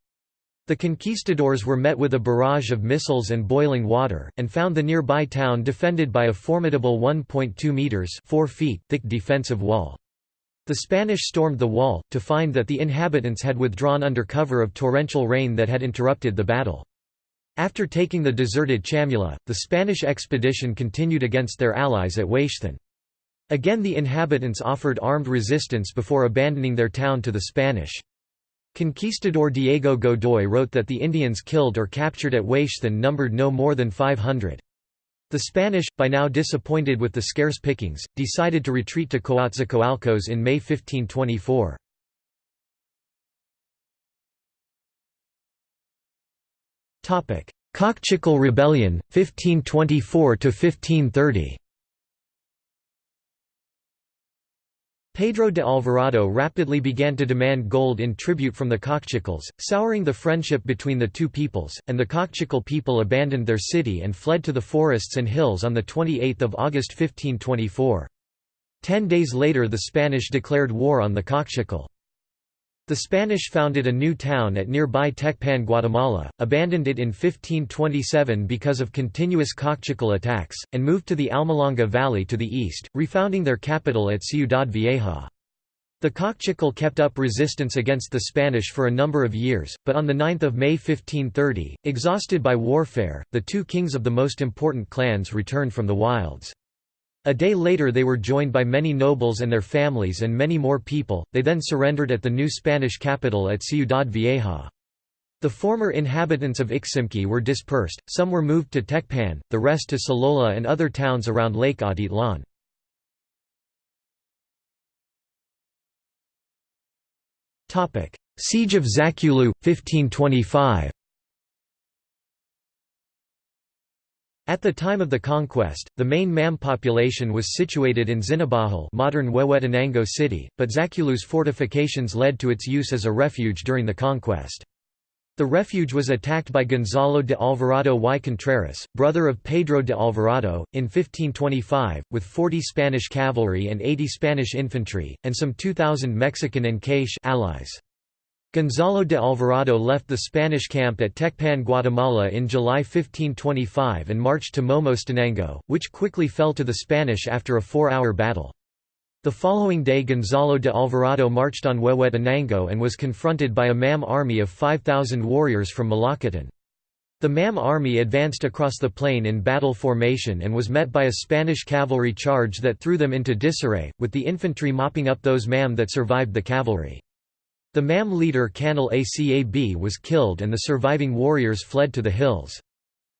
The conquistadors were met with a barrage of missiles and boiling water, and found the nearby town defended by a formidable 1.2 metres 4 feet thick defensive wall. The Spanish stormed the wall, to find that the inhabitants had withdrawn under cover of torrential rain that had interrupted the battle. After taking the deserted Chamula, the Spanish expedition continued against their allies at Huixtan. Again the inhabitants offered armed resistance before abandoning their town to the Spanish. Conquistador Diego Godoy wrote that the Indians killed or captured at Huixtan numbered no more than 500. The Spanish, by now disappointed with the scarce pickings, decided to retreat to Coatzacoalcos in May 1524. Kaqchikel Rebellion, 1524–1530 Pedro de Alvarado rapidly began to demand gold in tribute from the Kaqchikels, souring the friendship between the two peoples, and the Kaqchikel people abandoned their city and fled to the forests and hills on 28 August 1524. Ten days later the Spanish declared war on the Kaqchikel. The Spanish founded a new town at nearby Tecpan Guatemala, abandoned it in 1527 because of continuous Kaqchikel attacks, and moved to the Almolonga Valley to the east, refounding their capital at Ciudad Vieja. The Kaqchikel kept up resistance against the Spanish for a number of years, but on 9 May 1530, exhausted by warfare, the two kings of the most important clans returned from the wilds. A day later they were joined by many nobles and their families and many more people, they then surrendered at the new Spanish capital at Ciudad Vieja. The former inhabitants of Iximche were dispersed, some were moved to Tecpan, the rest to Sololá and other towns around Lake Atitlan. Siege of Zaculeu, 1525 At the time of the conquest, the main MAM population was situated in Xinabahul modern Huehuetenango city, but Zaculeu's fortifications led to its use as a refuge during the conquest. The refuge was attacked by Gonzalo de Alvarado y Contreras, brother of Pedro de Alvarado, in 1525, with 40 Spanish cavalry and 80 Spanish infantry, and some 2,000 Mexican and K'iche' allies. Gonzalo de Alvarado left the Spanish camp at Tecpan Guatemala in July 1525 and marched to Momostenango, which quickly fell to the Spanish after a four-hour battle. The following day Gonzalo de Alvarado marched on Huehuetenango and was confronted by a MAM army of 5,000 warriors from Malacatan. The MAM army advanced across the plain in battle formation and was met by a Spanish cavalry charge that threw them into disarray, with the infantry mopping up those MAM that survived the cavalry. The MAM leader Canal Acab was killed and the surviving warriors fled to the hills.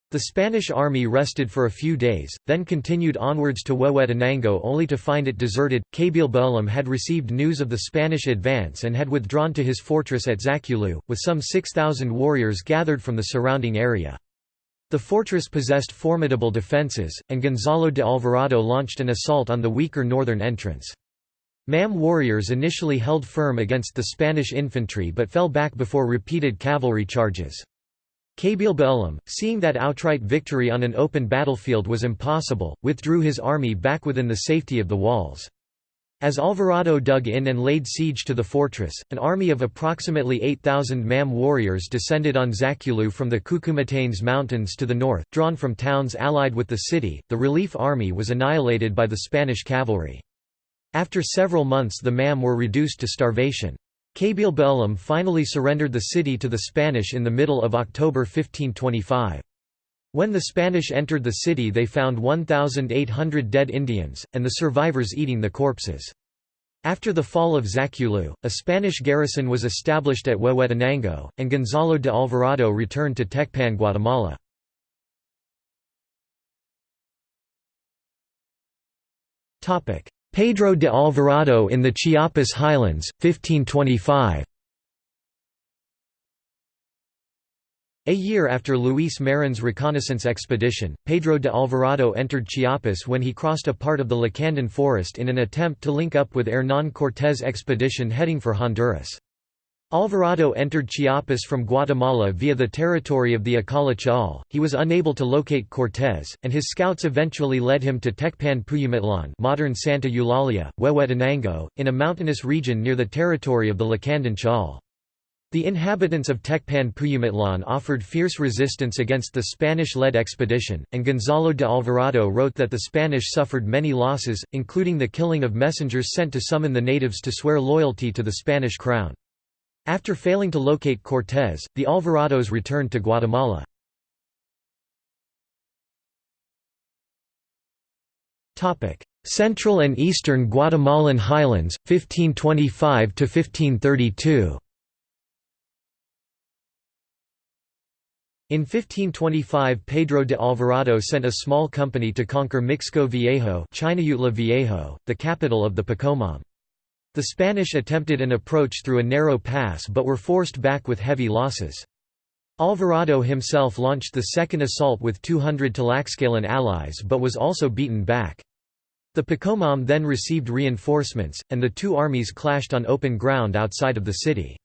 The Spanish army rested for a few days, then continued onwards to Huehuetenango only to find it deserted. Kabil had received news of the Spanish advance and had withdrawn to his fortress at Zaculeu, with some 6,000 warriors gathered from the surrounding area. The fortress possessed formidable defences, and Gonzalo de Alvarado launched an assault on the weaker northern entrance. MAM warriors initially held firm against the Spanish infantry but fell back before repeated cavalry charges. Kabil seeing that outright victory on an open battlefield was impossible, withdrew his army back within the safety of the walls. As Alvarado dug in and laid siege to the fortress, an army of approximately 8,000 MAM warriors descended on Zaculeu from the Cuchumatanes Mountains to the north, drawn from towns allied with the city. The relief army was annihilated by the Spanish cavalry. After several months the MAM were reduced to starvation. Kabil finally surrendered the city to the Spanish in the middle of October 1525. When the Spanish entered the city they found 1,800 dead Indians, and the survivors eating the corpses. After the fall of Zaculeu, a Spanish garrison was established at Huehuetenango, and Gonzalo de Alvarado returned to Tecpan Guatemala. Pedro de Alvarado in the Chiapas Highlands, 1525 A year after Luis Marin's reconnaissance expedition, Pedro de Alvarado entered Chiapas when he crossed a part of the Lacandon forest in an attempt to link up with Hernán Cortés' expedition heading for Honduras. Alvarado entered Chiapas from Guatemala via the territory of the Acala Ch'ol. He was unable to locate Cortés, and his scouts eventually led him to Tecpan Puyumitlan modern Santa Eulalia, Huehuetenango, in a mountainous region near the territory of the Lacandon Ch'ol. The inhabitants of Tecpan Puyumitlan offered fierce resistance against the Spanish-led expedition, and Gonzalo de Alvarado wrote that the Spanish suffered many losses, including the killing of messengers sent to summon the natives to swear loyalty to the Spanish crown. After failing to locate Cortés, the Alvarados returned to Guatemala. Central and Eastern Guatemalan Highlands, 1525–1532 In 1525 Pedro de Alvarado sent a small company to conquer Mixco Viejo, Viejo the capital of the Poqomam. The Spanish attempted an approach through a narrow pass but were forced back with heavy losses. Alvarado himself launched the second assault with 200 Tlaxcalan allies but was also beaten back. The Poqomam then received reinforcements, and the two armies clashed on open ground outside of the city.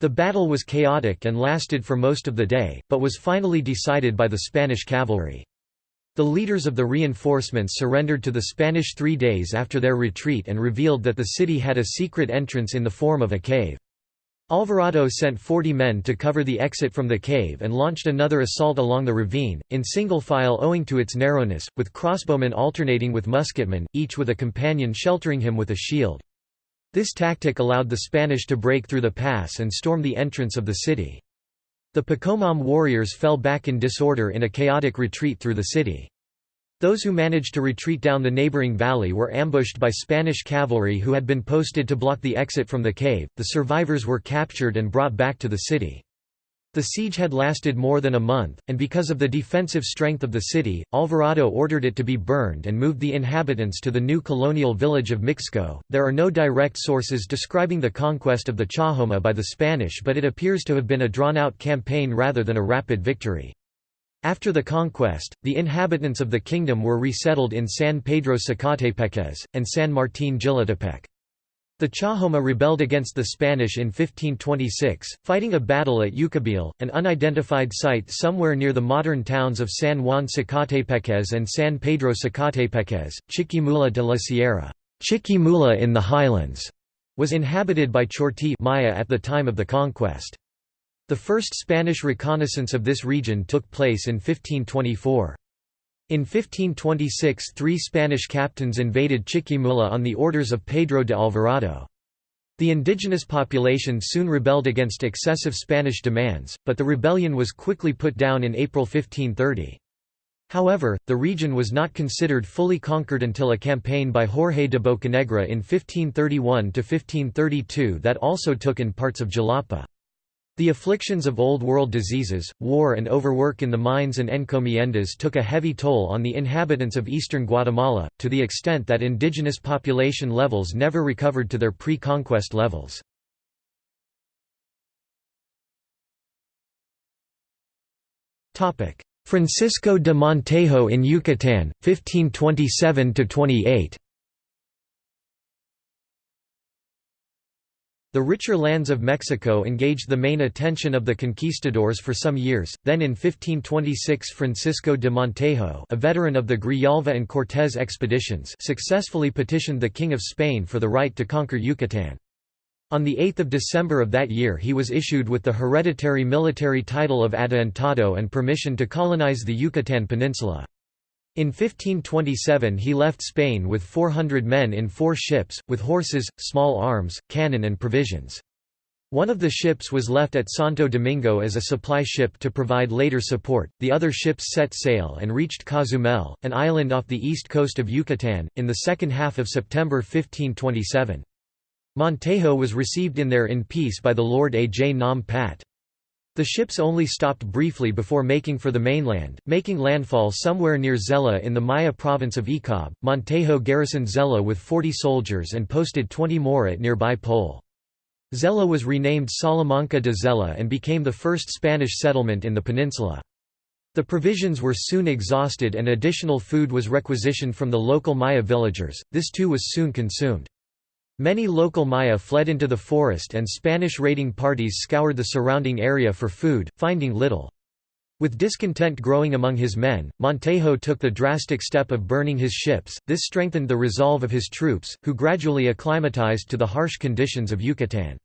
The battle was chaotic and lasted for most of the day, but was finally decided by the Spanish cavalry. The leaders of the reinforcements surrendered to the Spanish three days after their retreat and revealed that the city had a secret entrance in the form of a cave. Alvarado sent 40 men to cover the exit from the cave and launched another assault along the ravine, in single file owing to its narrowness, with crossbowmen alternating with musketmen, each with a companion sheltering him with a shield. This tactic allowed the Spanish to break through the pass and storm the entrance of the city. The Poqomam warriors fell back in disorder in a chaotic retreat through the city. Those who managed to retreat down the neighboring valley were ambushed by Spanish cavalry who had been posted to block the exit from the cave. The survivors were captured and brought back to the city. The siege had lasted more than a month, and because of the defensive strength of the city, Alvarado ordered it to be burned and moved the inhabitants to the new colonial village of Mixco. There are no direct sources describing the conquest of the Chajoma by the Spanish, but it appears to have been a drawn out campaign rather than a rapid victory. After the conquest, the inhabitants of the kingdom were resettled in San Pedro Zacatepeques, and San Martín Jilotepec. The Chajoma rebelled against the Spanish in 1526, fighting a battle at Ucabil, an unidentified site somewhere near the modern towns of San Juan Zacatepeques and San Pedro Zacatepeques. Chiquimula de la Sierra Chiquimula in the highlands, was inhabited by Chorti Maya at the time of the conquest. The first Spanish reconnaissance of this region took place in 1524. In 1526 three Spanish captains invaded Chiquimula on the orders of Pedro de Alvarado. The indigenous population soon rebelled against excessive Spanish demands, but the rebellion was quickly put down in April 1530. However, the region was not considered fully conquered until a campaign by Jorge de Bocanegra in 1531–1532 that also took in parts of Jalapa. The afflictions of Old World diseases, war and overwork in the mines and encomiendas took a heavy toll on the inhabitants of eastern Guatemala, to the extent that indigenous population levels never recovered to their pre-conquest levels. Francisco de Montejo in Yucatán, 1527–28 The richer lands of Mexico engaged the main attention of the conquistadors for some years, then in 1526 Francisco de Montejo a veteran of the Grijalva and Cortés expeditions successfully petitioned the King of Spain for the right to conquer Yucatán. On 8 December of that year he was issued with the hereditary military title of Adelantado and permission to colonize the Yucatán Peninsula. In 1527 he left Spain with 400 men in four ships, with horses, small arms, cannon and provisions. One of the ships was left at Santo Domingo as a supply ship to provide later support, the other ships set sail and reached Cozumel, an island off the east coast of Yucatan, in the second half of September 1527. Montejo was received in there in peace by the Lord A. J. Nam Pat. The ships only stopped briefly before making for the mainland, making landfall somewhere near Zella in the Maya province of Ekab. Montejo garrisoned Zella with 40 soldiers and posted 20 more at nearby Pole. Zella was renamed Salamanca de Zella and became the first Spanish settlement in the peninsula. The provisions were soon exhausted and additional food was requisitioned from the local Maya villagers, this too was soon consumed. Many local Maya fled into the forest and Spanish raiding parties scoured the surrounding area for food, finding little. With discontent growing among his men, Montejo took the drastic step of burning his ships, this strengthened the resolve of his troops, who gradually acclimatized to the harsh conditions of Yucatan.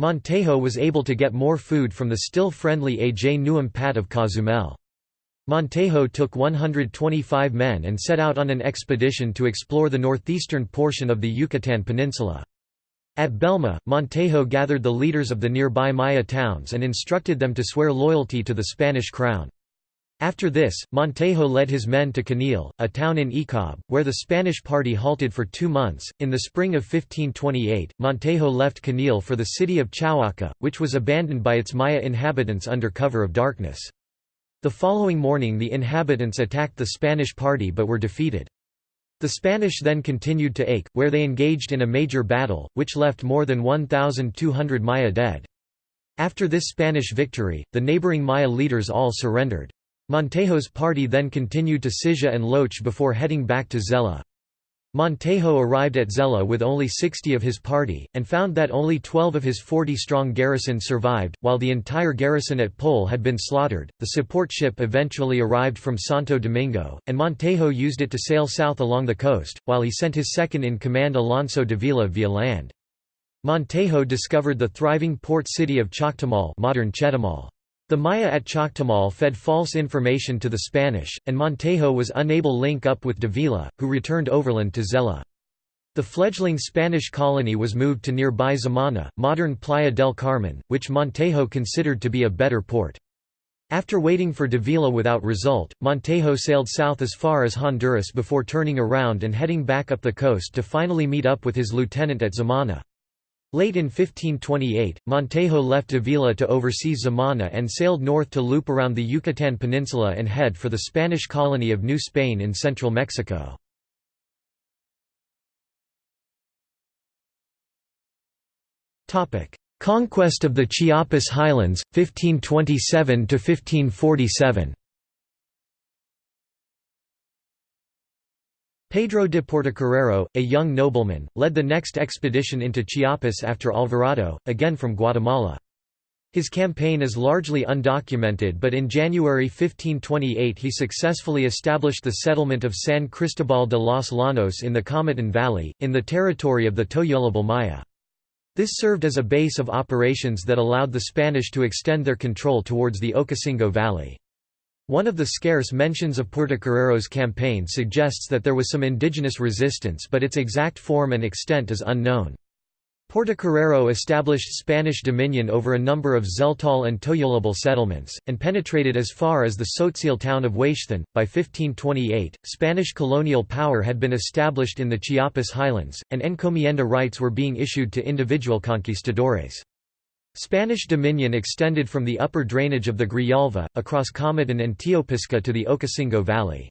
Montejo was able to get more food from the still friendly A. J. Nuam Pat of Cozumel. Montejo took 125 men and set out on an expedition to explore the northeastern portion of the Yucatan Peninsula. At Belma, Montejo gathered the leaders of the nearby Maya towns and instructed them to swear loyalty to the Spanish crown. After this, Montejo led his men to Conil, a town in Ekab, where the Spanish party halted for two months. In the spring of 1528, Montejo left Conil for the city of Chauaca, which was abandoned by its Maya inhabitants under cover of darkness. The following morning the inhabitants attacked the Spanish party but were defeated. The Spanish then continued to Ake, where they engaged in a major battle, which left more than 1,200 Maya dead. After this Spanish victory, the neighboring Maya leaders all surrendered. Montejo's party then continued to Silla and Loche before heading back to Zella. Montejo arrived at Zella with only 60 of his party, and found that only 12 of his 40-strong garrison survived, while the entire garrison at Pole had been slaughtered. The support ship eventually arrived from Santo Domingo, and Montejo used it to sail south along the coast, while he sent his second-in-command Alonso Davila via land. Montejo discovered the thriving port city of Chaktemal modern Chetumal. The Maya at Chaktemal fed false information to the Spanish, and Montejo was unable link up with Davila, who returned overland to Zella. The fledgling Spanish colony was moved to nearby Xamanha, modern Playa del Carmen, which Montejo considered to be a better port. After waiting for Davila without result, Montejo sailed south as far as Honduras before turning around and heading back up the coast to finally meet up with his lieutenant at Xamanha. Late in 1528, Montejo left Avila to oversee Xamanha and sailed north to loop around the Yucatan Peninsula and head for the Spanish colony of New Spain in central Mexico. Conquest of the Chiapas Highlands, 1527–1547 Pedro de Portocarrero, a young nobleman, led the next expedition into Chiapas after Alvarado, again from Guatemala. His campaign is largely undocumented but in January 1528 he successfully established the settlement of San Cristobal de los Llanos in the Comitan Valley, in the territory of the Tojolabal Maya. This served as a base of operations that allowed the Spanish to extend their control towards the Ocosingo Valley. One of the scarce mentions of Portocarrero's campaign suggests that there was some indigenous resistance but its exact form and extent is unknown. Portocarrero established Spanish dominion over a number of Tzeltal and Tojolabal settlements, and penetrated as far as the Tzotzil town of Huextlan. By 1528, Spanish colonial power had been established in the Chiapas highlands, and encomienda rights were being issued to individual conquistadores. Spanish dominion extended from the upper drainage of the Grijalva, across Comitan and Teopisca to the Ocosingo Valley.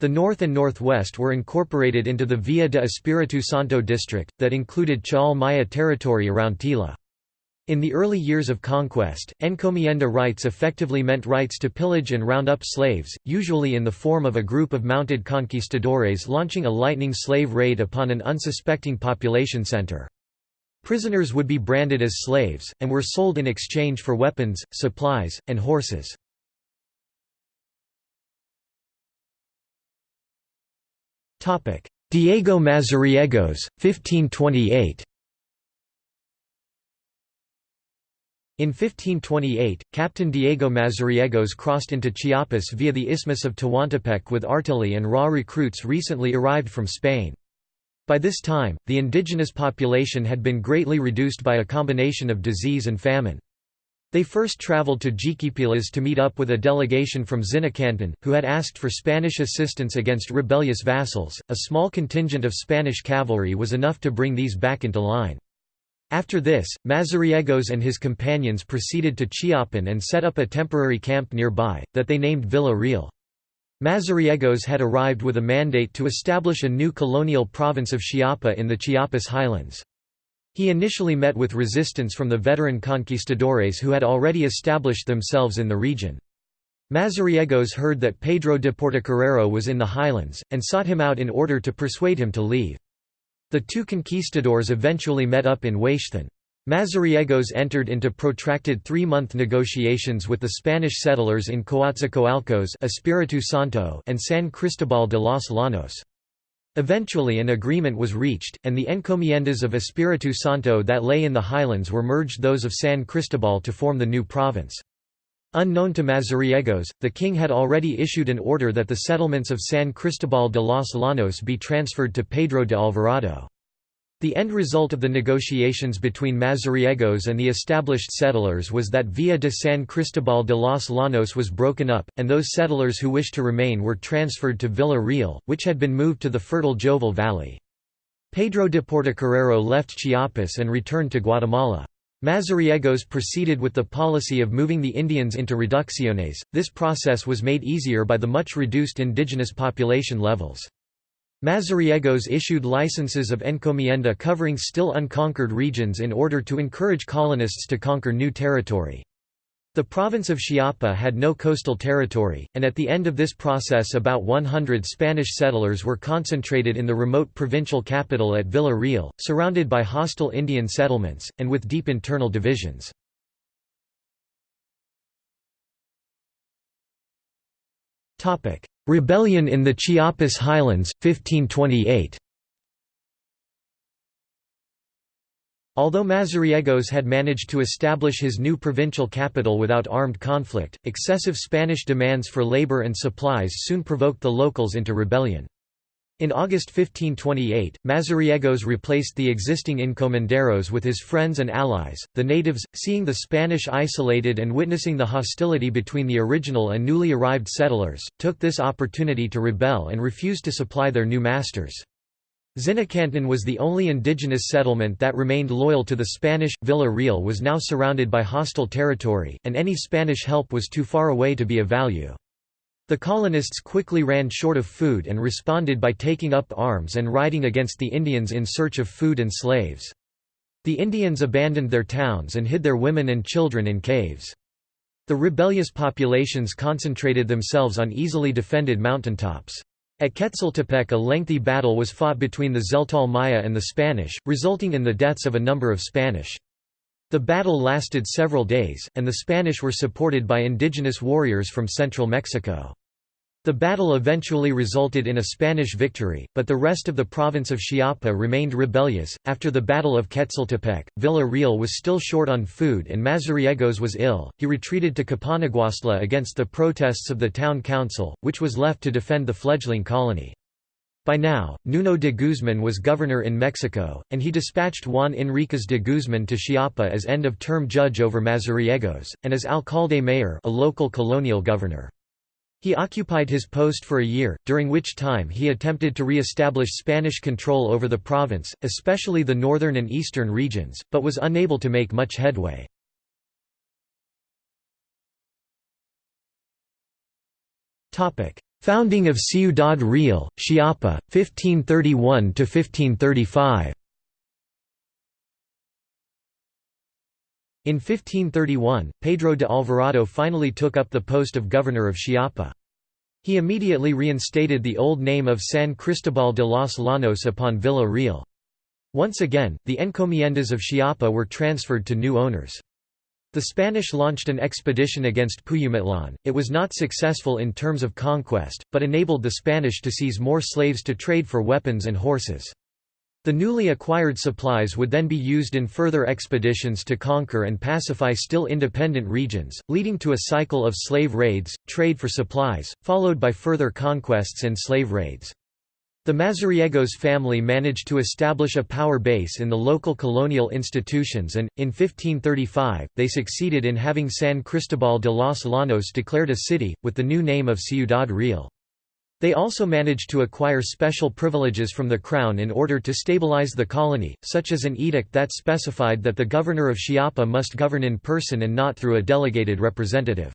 The north and northwest were incorporated into the Villa de Espiritu Santo district, that included Ch'ol Maya territory around Tila. In the early years of conquest, encomienda rights effectively meant rights to pillage and round up slaves, usually in the form of a group of mounted conquistadores launching a lightning slave raid upon an unsuspecting population center. Prisoners would be branded as slaves, and were sold in exchange for weapons, supplies, and horses. Diego Mazariegos, 1528 In 1528, Captain Diego Mazariegos crossed into Chiapas via the Isthmus of Tehuantepec with artillery and raw recruits recently arrived from Spain. By this time, the indigenous population had been greatly reduced by a combination of disease and famine. They first traveled to Jiquipilas to meet up with a delegation from Zinacantan, who had asked for Spanish assistance against rebellious vassals. A small contingent of Spanish cavalry was enough to bring these back into line. After this, Mazariegos and his companions proceeded to Chiapan and set up a temporary camp nearby, that they named Villa Real. Mazariegos had arrived with a mandate to establish a new colonial province of Chiapa in the Chiapas highlands. He initially met with resistance from the veteran conquistadores who had already established themselves in the region. Mazariegos heard that Pedro de Portocarrero was in the highlands, and sought him out in order to persuade him to leave. The two conquistadors eventually met up in Huextlan. Mazariegos entered into protracted three-month negotiations with the Spanish settlers in Coatzacoalcos Espiritu Santo and San Cristobal de los Llanos. Eventually an agreement was reached, and the encomiendas of Espiritu Santo that lay in the highlands were merged those of San Cristobal to form the new province. Unknown to Mazariegos, the king had already issued an order that the settlements of San Cristobal de los Llanos be transferred to Pedro de Alvarado. The end result of the negotiations between Mazariegos and the established settlers was that Villa de San Cristobal de los Llanos was broken up, and those settlers who wished to remain were transferred to Villa Real, which had been moved to the fertile Jovel Valley. Pedro de Portocarrero left Chiapas and returned to Guatemala. Mazariegos proceeded with the policy of moving the Indians into reducciones. This process was made easier by the much reduced indigenous population levels. Mazariegos issued licenses of encomienda covering still unconquered regions in order to encourage colonists to conquer new territory. The province of Chiapa had no coastal territory, and at the end of this process about 100 Spanish settlers were concentrated in the remote provincial capital at Villa Real, surrounded by hostile Indian settlements, and with deep internal divisions. Rebellion in the Chiapas Highlands, 1528 Although Mazariegos had managed to establish his new provincial capital without armed conflict, excessive Spanish demands for labor and supplies soon provoked the locals into rebellion. In August 1528, Mazariegos replaced the existing encomenderos with his friends and allies. The natives, seeing the Spanish isolated and witnessing the hostility between the original and newly arrived settlers, took this opportunity to rebel and refused to supply their new masters. Zinacantan was the only indigenous settlement that remained loyal to the Spanish. Villa Real was now surrounded by hostile territory, and any Spanish help was too far away to be of value. The colonists quickly ran short of food and responded by taking up arms and riding against the Indians in search of food and slaves. The Indians abandoned their towns and hid their women and children in caves. The rebellious populations concentrated themselves on easily defended mountaintops. At Quetzaltepec a lengthy battle was fought between the Tzeltal Maya and the Spanish, resulting in the deaths of a number of Spanish. The battle lasted several days, and the Spanish were supported by indigenous warriors from central Mexico. The battle eventually resulted in a Spanish victory, but the rest of the province of Chiapa remained rebellious. After the Battle of Quetzaltepec, Villa Real was still short on food and Mazariegos was ill. He retreated to Copanaguastla against the protests of the town council, which was left to defend the fledgling colony. By now, Nuno de Guzman was governor in Mexico, and he dispatched Juan Enriquez de Guzman to Chiapa as end-of-term judge over Mazariegos, and as alcalde mayor a local colonial governor. He occupied his post for a year, during which time he attempted to re-establish Spanish control over the province, especially the northern and eastern regions, but was unable to make much headway. Founding of Ciudad Real, Chiapa, 1531–1535 In 1531, Pedro de Alvarado finally took up the post of governor of Chiapa. He immediately reinstated the old name of San Cristobal de los Llanos upon Villa Real. Once again, the encomiendas of Chiapa were transferred to new owners. The Spanish launched an expedition against Puyumitlan. It was not successful in terms of conquest, but enabled the Spanish to seize more slaves to trade for weapons and horses. The newly acquired supplies would then be used in further expeditions to conquer and pacify still independent regions, leading to a cycle of slave raids, trade for supplies, followed by further conquests and slave raids. The Mazariegos family managed to establish a power base in the local colonial institutions and, in 1535, they succeeded in having San Cristobal de los Llanos declared a city, with the new name of Ciudad Real. They also managed to acquire special privileges from the crown in order to stabilize the colony, such as an edict that specified that the governor of Chiapa must govern in person and not through a delegated representative.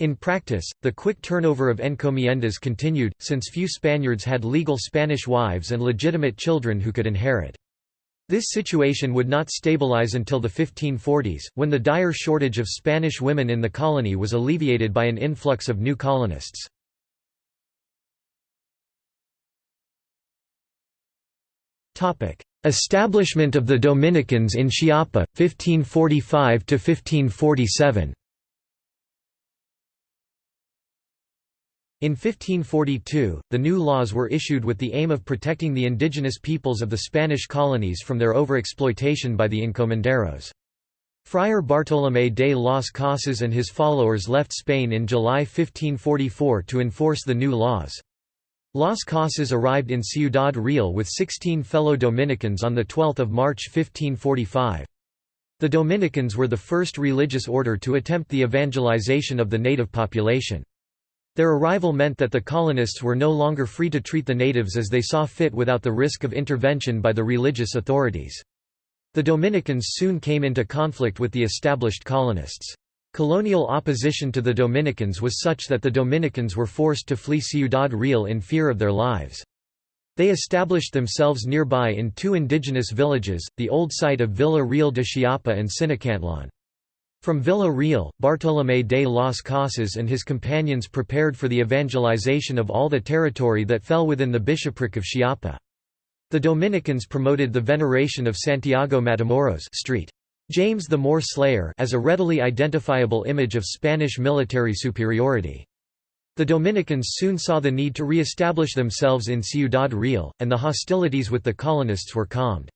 In practice, the quick turnover of encomiendas continued, since few Spaniards had legal Spanish wives and legitimate children who could inherit. This situation would not stabilize until the 1540s, when the dire shortage of Spanish women in the colony was alleviated by an influx of new colonists. Establishment of the Dominicans in Chiapa, 1545–1547 In 1542, the new laws were issued with the aim of protecting the indigenous peoples of the Spanish colonies from their overexploitation by the encomenderos. Friar Bartolomé de las Casas and his followers left Spain in July 1544 to enforce the new laws. Las Casas arrived in Ciudad Real with 16 fellow Dominicans on 12 March 1545. The Dominicans were the first religious order to attempt the evangelization of the native population. Their arrival meant that the colonists were no longer free to treat the natives as they saw fit without the risk of intervention by the religious authorities. The Dominicans soon came into conflict with the established colonists. Colonial opposition to the Dominicans was such that the Dominicans were forced to flee Ciudad Real in fear of their lives. They established themselves nearby in two indigenous villages, the old site of Villa Real de Chiapa and Sinacantlan. From Villa Real, Bartolomé de las Casas and his companions prepared for the evangelization of all the territory that fell within the bishopric of Chiapa. The Dominicans promoted the veneration of Santiago Matamoros Street. James the Moor Slayer as a readily identifiable image of Spanish military superiority. The Dominicans soon saw the need to re-establish themselves in Ciudad Real, and the hostilities with the colonists were calmed.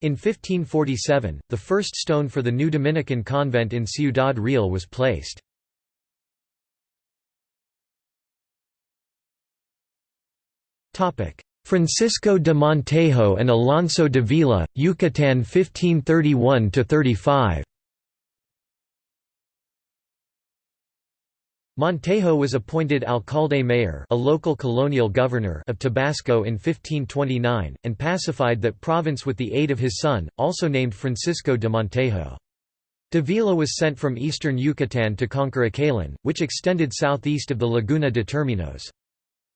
In 1547, the first stone for the new Dominican convent in Ciudad Real was placed. Francisco de Montejo and Alonso Davila, Yucatán 1531–35 Montejo was appointed alcalde mayor a local colonial governor of Tabasco in 1529, and pacified that province with the aid of his son, also named Francisco de Montejo. Davila was sent from eastern Yucatan to conquer Acalan, which extended southeast of the Laguna de Terminos.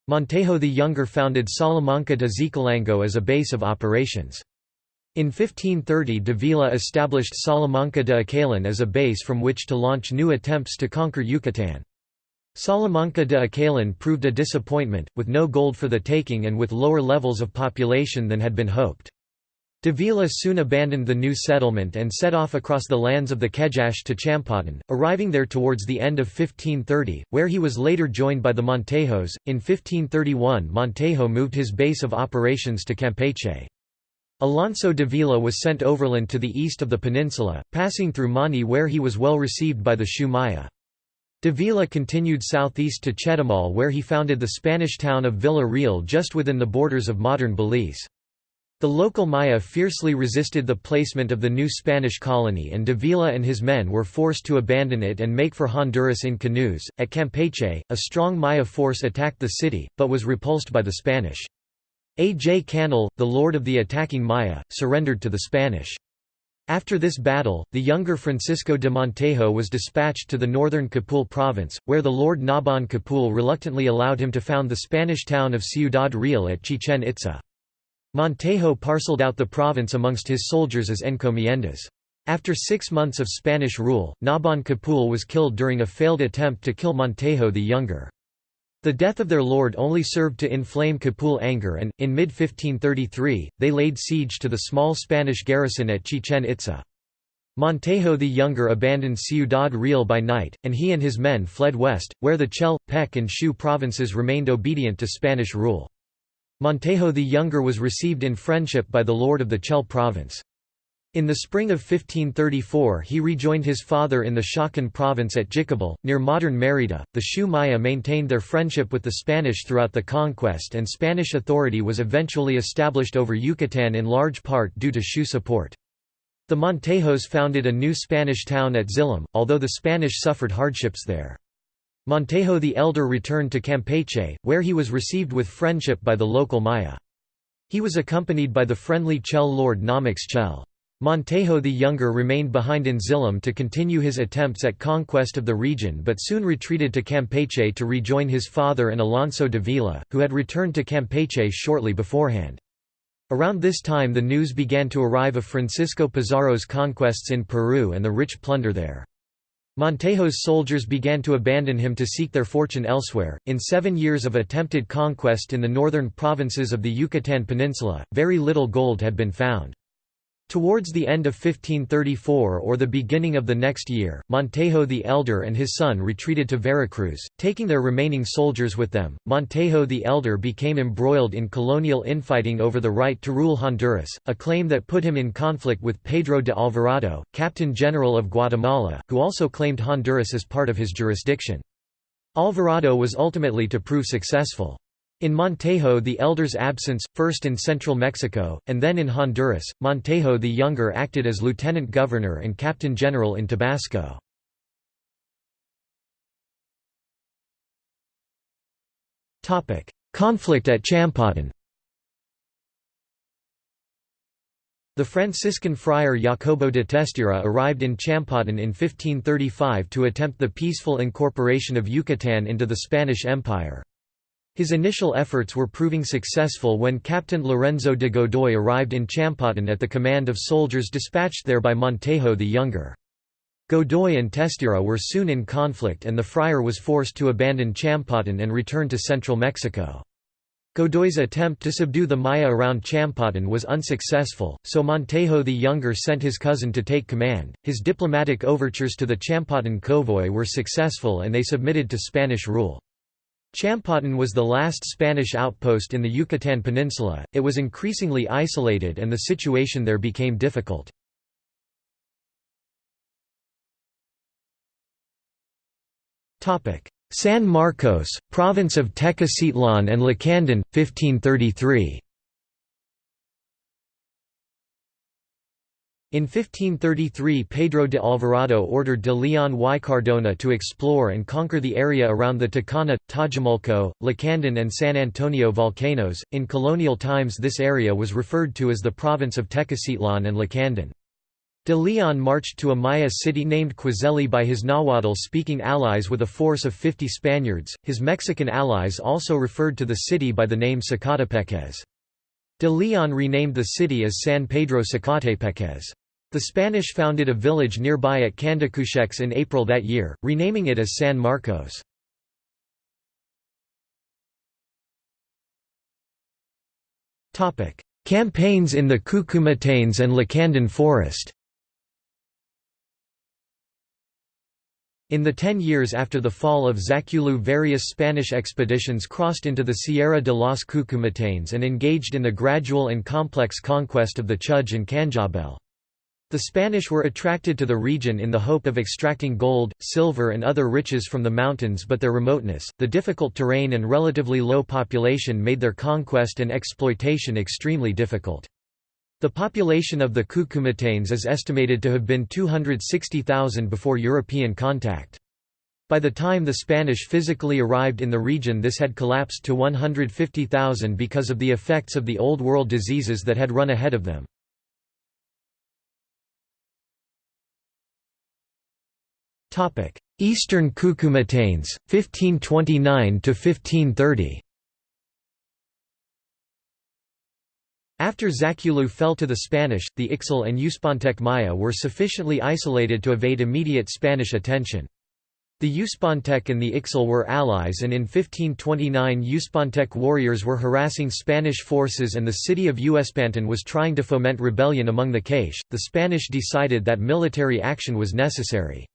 Montejo the Younger founded Salamanca de Xicalango as a base of operations. In 1530 Davila established Salamanca de Acalan as a base from which to launch new attempts to conquer Yucatan. Salamanca de Acalan proved a disappointment, with no gold for the taking and with lower levels of population than had been hoped. Davila soon abandoned the new settlement and set off across the lands of the Kejache to Champotón, arriving there towards the end of 1530, where he was later joined by the Montejos. In 1531 Montejo moved his base of operations to Campeche. Alonso Davila was sent overland to the east of the peninsula, passing through Mani where he was well received by the Xiu Maya. Davila continued southeast to Chetumal where he founded the Spanish town of Villa Real just within the borders of modern Belize. The local Maya fiercely resisted the placement of the new Spanish colony and Davila and his men were forced to abandon it and make for Honduras in canoes. At Campeche, a strong Maya force attacked the city, but was repulsed by the Spanish. A. J. Canul, the lord of the attacking Maya, surrendered to the Spanish. After this battle, the younger Francisco de Montejo was dispatched to the northern Cupul province, where the Lord Nabon Cupul reluctantly allowed him to found the Spanish town of Ciudad Real at Chichen Itza. Montejo parceled out the province amongst his soldiers as encomiendas. After six months of Spanish rule, Nabon Cupul was killed during a failed attempt to kill Montejo the Younger. The death of their lord only served to inflame Cupul anger and, in mid-1533, they laid siege to the small Spanish garrison at Chichen Itza. Montejo the Younger abandoned Ciudad Real by night, and he and his men fled west, where the Chel, Pec and Xiu provinces remained obedient to Spanish rule. Montejo the Younger was received in friendship by the lord of the Chel province. In the spring of 1534 he rejoined his father in the Chakan province at Jicabal, near modern Mérida. The Xiu Maya maintained their friendship with the Spanish throughout the conquest and Spanish authority was eventually established over Yucatan in large part due to Xiu support. The Montejos founded a new Spanish town at Zilim, although the Spanish suffered hardships there. Montejo the Elder returned to Campeche, where he was received with friendship by the local Maya. He was accompanied by the friendly Chel lord Namix Chel. Montejo the Younger remained behind in Zilim to continue his attempts at conquest of the region but soon retreated to Campeche to rejoin his father and Alonso Davila, who had returned to Campeche shortly beforehand. Around this time the news began to arrive of Francisco Pizarro's conquests in Peru and the rich plunder there. Montejo's soldiers began to abandon him to seek their fortune elsewhere. In seven years of attempted conquest in the northern provinces of the Yucatan Peninsula, very little gold had been found. Towards the end of 1534 or the beginning of the next year, Montejo the Elder and his son retreated to Veracruz, taking their remaining soldiers with them. Montejo the Elder became embroiled in colonial infighting over the right to rule Honduras, a claim that put him in conflict with Pedro de Alvarado, Captain General of Guatemala, who also claimed Honduras as part of his jurisdiction. Alvarado was ultimately to prove successful. In Montejo the Elder's absence, first in central Mexico, and then in Honduras, Montejo the Younger acted as lieutenant governor and captain general in Tabasco. Conflict at Champotón The Franciscan friar Jacobo de Testera arrived in Champotón in 1535 to attempt the peaceful incorporation of Yucatan into the Spanish Empire. His initial efforts were proving successful when Captain Lorenzo de Godoy arrived in Champotón at the command of soldiers dispatched there by Montejo the Younger. Godoy and Testera were soon in conflict and the friar was forced to abandon Champotón and return to central Mexico. Godoy's attempt to subdue the Maya around Champotón was unsuccessful, so Montejo the Younger sent his cousin to take command. His diplomatic overtures to the Champotón Kowoj were successful and they submitted to Spanish rule. Champotón was the last Spanish outpost in the Yucatan Peninsula, it was increasingly isolated and the situation there became difficult. San Marcos, province of Tecocitlan and Lacandon, 1533 In 1533 Pedro de Alvarado ordered de Leon y Cardona to explore and conquer the area around the Tacana, Tajumulco, Lacandon and San Antonio volcanoes. In colonial times this area was referred to as the province of Tecocitlan and Lacandon. De Leon marched to a Maya city named Quizeli by his Nahuatl-speaking allies with a force of 50 Spaniards. His Mexican allies also referred to the city by the name Sacatepéquez. De Leon renamed the city as San Pedro Sacatepéquez. The Spanish founded a village nearby at Candacuchex in April that year, renaming it as San Marcos. Campaigns in the Cuchumatanes and Lacandon Forest In the ten years after the fall of Zaculeu various Spanish expeditions crossed into the Sierra de los Cuchumatanes and engaged in the gradual and complex conquest of the Chuj and Q'anjob'al. The Spanish were attracted to the region in the hope of extracting gold, silver and other riches from the mountains but their remoteness, the difficult terrain and relatively low population made their conquest and exploitation extremely difficult. The population of the Cuchumatanes is estimated to have been 260,000 before European contact. By the time the Spanish physically arrived in the region this had collapsed to 150,000 because of the effects of the Old World diseases that had run ahead of them. Eastern Cuchumatanes, 1529–1530 After Zaculeu fell to the Spanish, the Ixil and Uspantec Maya were sufficiently isolated to evade immediate Spanish attention. The Uspantec and the Ixil were allies and in 1529 Uspantec warriors were harassing Spanish forces and the city of Uspantán was trying to foment rebellion among the K'iche'. The Spanish decided that military action was necessary.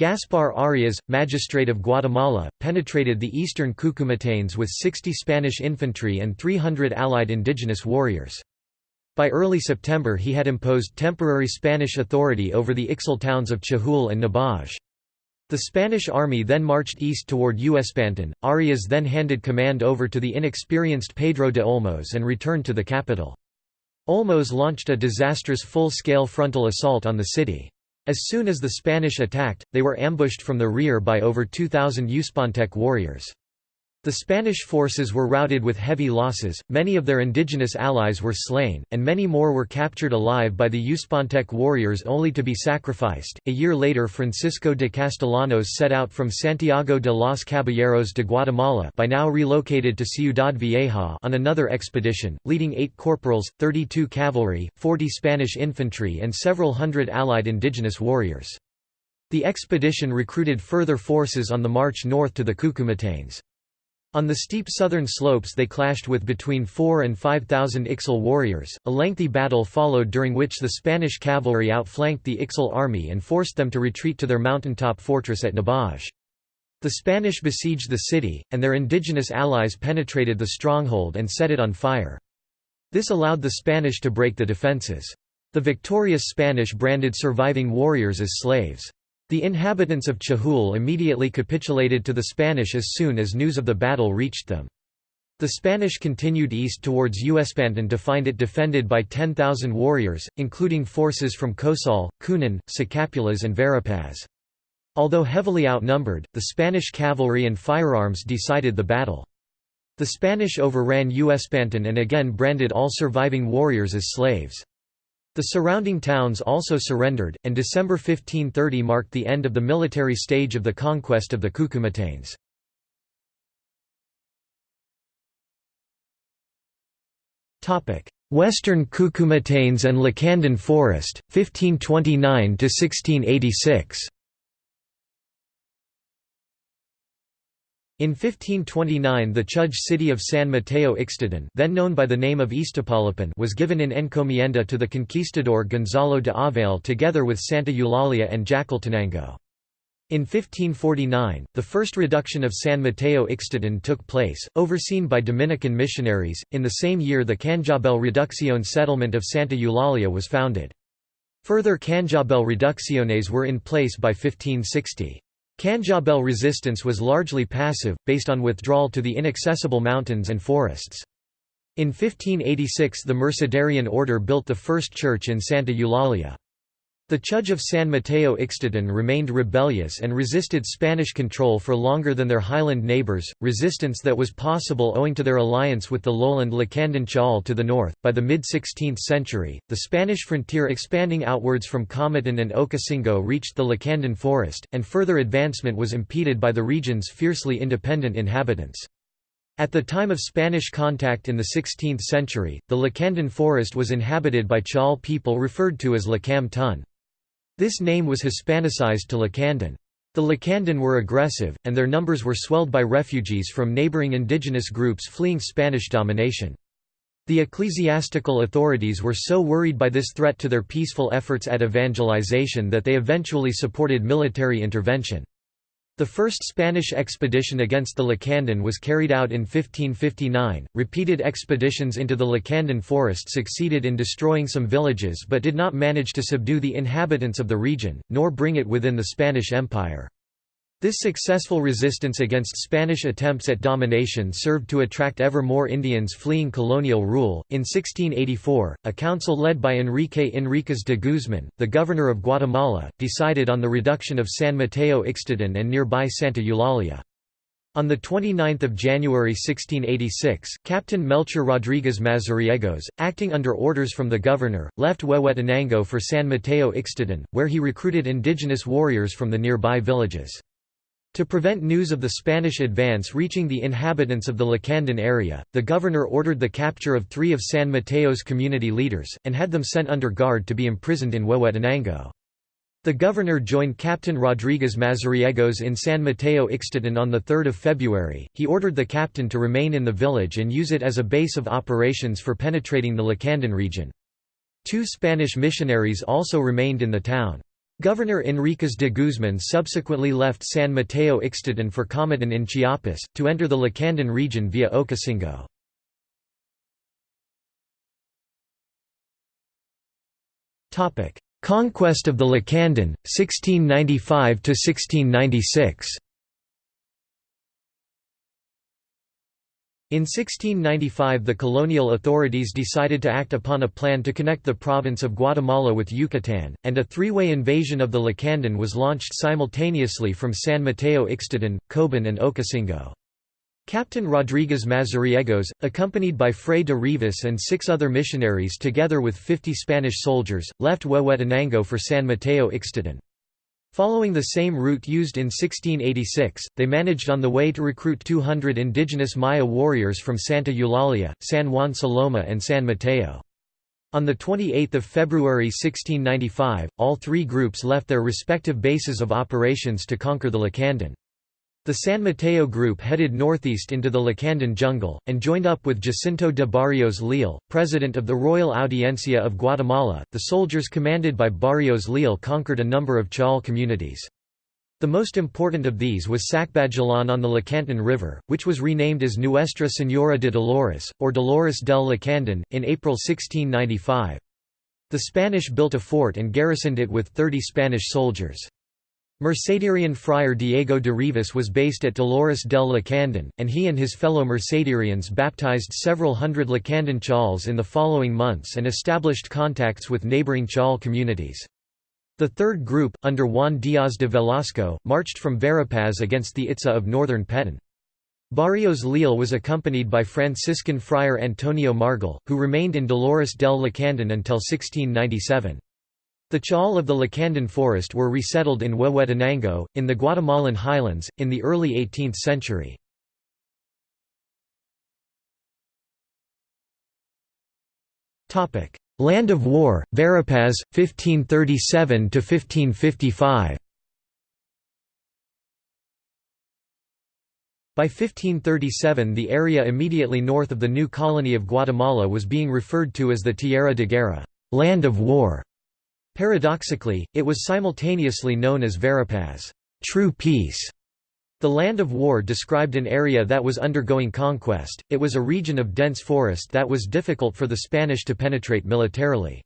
Gaspar Arias, magistrate of Guatemala, penetrated the eastern Cuchumatanes with 60 Spanish infantry and 300 allied indigenous warriors. By early September he had imposed temporary Spanish authority over the Ixil towns of Chajul and Nebaj. The Spanish army then marched east toward Uspantán. Arias then handed command over to the inexperienced Pedro de Olmos and returned to the capital. Olmos launched a disastrous full-scale frontal assault on the city. As soon as the Spanish attacked, they were ambushed from the rear by over 2,000 Uspantec warriors. The Spanish forces were routed with heavy losses, many of their indigenous allies were slain, and many more were captured alive by the Uspantec warriors only to be sacrificed. A year later, Francisco de Castellanos set out from Santiago de los Caballeros de Guatemala, by now relocated to Ciudad Vieja, on another expedition, leading eight corporals, 32 cavalry, 40 Spanish infantry, and several hundred allied indigenous warriors. The expedition recruited further forces on the march north to the Cuchumatanes. On the steep southern slopes they clashed with between 4 and 5,000 Ixil warriors. A lengthy battle followed during which the Spanish cavalry outflanked the Ixil army and forced them to retreat to their mountaintop fortress at Nebaj. The Spanish besieged the city, and their indigenous allies penetrated the stronghold and set it on fire. This allowed the Spanish to break the defences. The victorious Spanish branded surviving warriors as slaves. The inhabitants of Chajul immediately capitulated to the Spanish as soon as news of the battle reached them. The Spanish continued east towards Uspantán to find it defended by 10,000 warriors, including forces from Cotzal, Cunén, Sacapulas and Verapaz. Although heavily outnumbered, the Spanish cavalry and firearms decided the battle. The Spanish overran Uspantán and again branded all surviving warriors as slaves. The surrounding towns also surrendered, and December 1530 marked the end of the military stage of the conquest of the Cuchumatanes. Western Cuchumatanes and Lacandon Forest, 1529–1686 In 1529 the Chuj city of San Mateo Ixtatán then known by the name of Iztapalapan was given in encomienda to the conquistador Gonzalo de Ovalle together with Santa Eulalia and Jacaltenango. In 1549, the first reduction of San Mateo Ixtatán took place, overseen by Dominican missionaries. In the same year, the Q'anjob'al Reducción settlement of Santa Eulalia was founded. Further Q'anjob'al Reducciones were in place by 1560. Q'anjob'al resistance was largely passive, based on withdrawal to the inaccessible mountains and forests. In 1586 the Mercedarian order built the first church in Santa Eulalia. The Church of San Mateo Ixtatán remained rebellious and resisted Spanish control for longer than their highland neighbors, resistance that was possible owing to their alliance with the lowland Lacandon Ch'ol to the north. By the mid 16th century, the Spanish frontier expanding outwards from Comitan and Ocosingo reached the Lacandon forest, and further advancement was impeded by the region's fiercely independent inhabitants. At the time of Spanish contact in the 16th century, the Lacandon forest was inhabited by Ch'ol people referred to as Lacam Tun. This name was Hispanicized to Lacandon. The Lacandon were aggressive, and their numbers were swelled by refugees from neighboring indigenous groups fleeing Spanish domination. The ecclesiastical authorities were so worried by this threat to their peaceful efforts at evangelization that they eventually supported military intervention. The first Spanish expedition against the Lacandon was carried out in 1559. Repeated expeditions into the Lacandon forest succeeded in destroying some villages but did not manage to subdue the inhabitants of the region, nor bring it within the Spanish Empire. This successful resistance against Spanish attempts at domination served to attract ever more Indians fleeing colonial rule. In 1684, a council led by Enrique Enríquez de Guzmán, the governor of Guatemala, decided on the reduction of San Mateo Ixtatán and nearby Santa Eulalia. On 29 January 1686, Captain Melchor Rodriguez Mazariegos, acting under orders from the governor, left Huehuetenango for San Mateo Ixtatán, where he recruited indigenous warriors from the nearby villages. To prevent news of the Spanish advance reaching the inhabitants of the Lacandon area, the governor ordered the capture of three of San Mateo's community leaders, and had them sent under guard to be imprisoned in Huehuetenango. The governor joined Captain Rodriguez Mazariegos in San Mateo Ixtatán on 3 February. He ordered the captain to remain in the village and use it as a base of operations for penetrating the Lacandon region. Two Spanish missionaries also remained in the town. Governor Enríquez de Guzmán subsequently left San Mateo Ixtatán for Comitan in Chiapas, to enter the Lacandon region via Ocosingo. Conquest of the Lacandon, 1695–1696 In 1695 the colonial authorities decided to act upon a plan to connect the province of Guatemala with Yucatan, and a three-way invasion of the Lacandon was launched simultaneously from San Mateo Ixtatán, Coban and Ocosingo. Captain Rodriguez Mazariegos, accompanied by Fray de Rivas and six other missionaries together with 50 Spanish soldiers, left Huehuetenango for San Mateo Ixtatán. Following the same route used in 1686, they managed on the way to recruit 200 indigenous Maya warriors from Santa Eulalia, San Juan Saloma and San Mateo. On 28 February 1695, all three groups left their respective bases of operations to conquer the Lacandon. The San Mateo group headed northeast into the Lacandon jungle, and joined up with Jacinto de Barrios Leal, president of the Royal Audiencia of Guatemala. The soldiers commanded by Barrios Leal conquered a number of Ch'ol communities. The most important of these was Sacbajalan on the Lacandon River, which was renamed as Nuestra Señora de Dolores, or Dolores del Lacandon, in April 1695. The Spanish built a fort and garrisoned it with 30 Spanish soldiers. Mercedarian friar Diego de Rivas was based at Dolores del Lacandon, and he and his fellow Mercedarians baptized several hundred Lacandon Ch'ols in the following months and established contacts with neighboring chal communities. The third group, under Juan Díaz de Velasco, marched from Verapaz against the Itza of northern Petén. Barrios Leal was accompanied by Franciscan friar Antonio Margil, who remained in Dolores del Lacandon until 1697. The Ch'ol of the Lacandon forest were resettled in Huehuetenango, in the Guatemalan highlands, in the early 18th century. Land of War, Verapaz, 1537–1555 By 1537 the area immediately north of the new colony of Guatemala was being referred to as the Tierra de Guerra land of war". Paradoxically, it was simultaneously known as Verapaz true peace". The land of war described an area that was undergoing conquest, it was a region of dense forest that was difficult for the Spanish to penetrate militarily.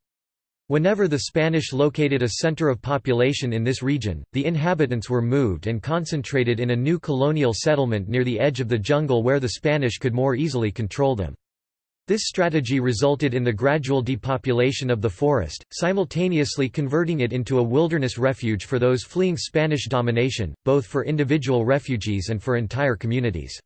Whenever the Spanish located a center of population in this region, the inhabitants were moved and concentrated in a new colonial settlement near the edge of the jungle where the Spanish could more easily control them. This strategy resulted in the gradual depopulation of the forest, simultaneously converting it into a wilderness refuge for those fleeing Spanish domination, both for individual refugees and for entire communities.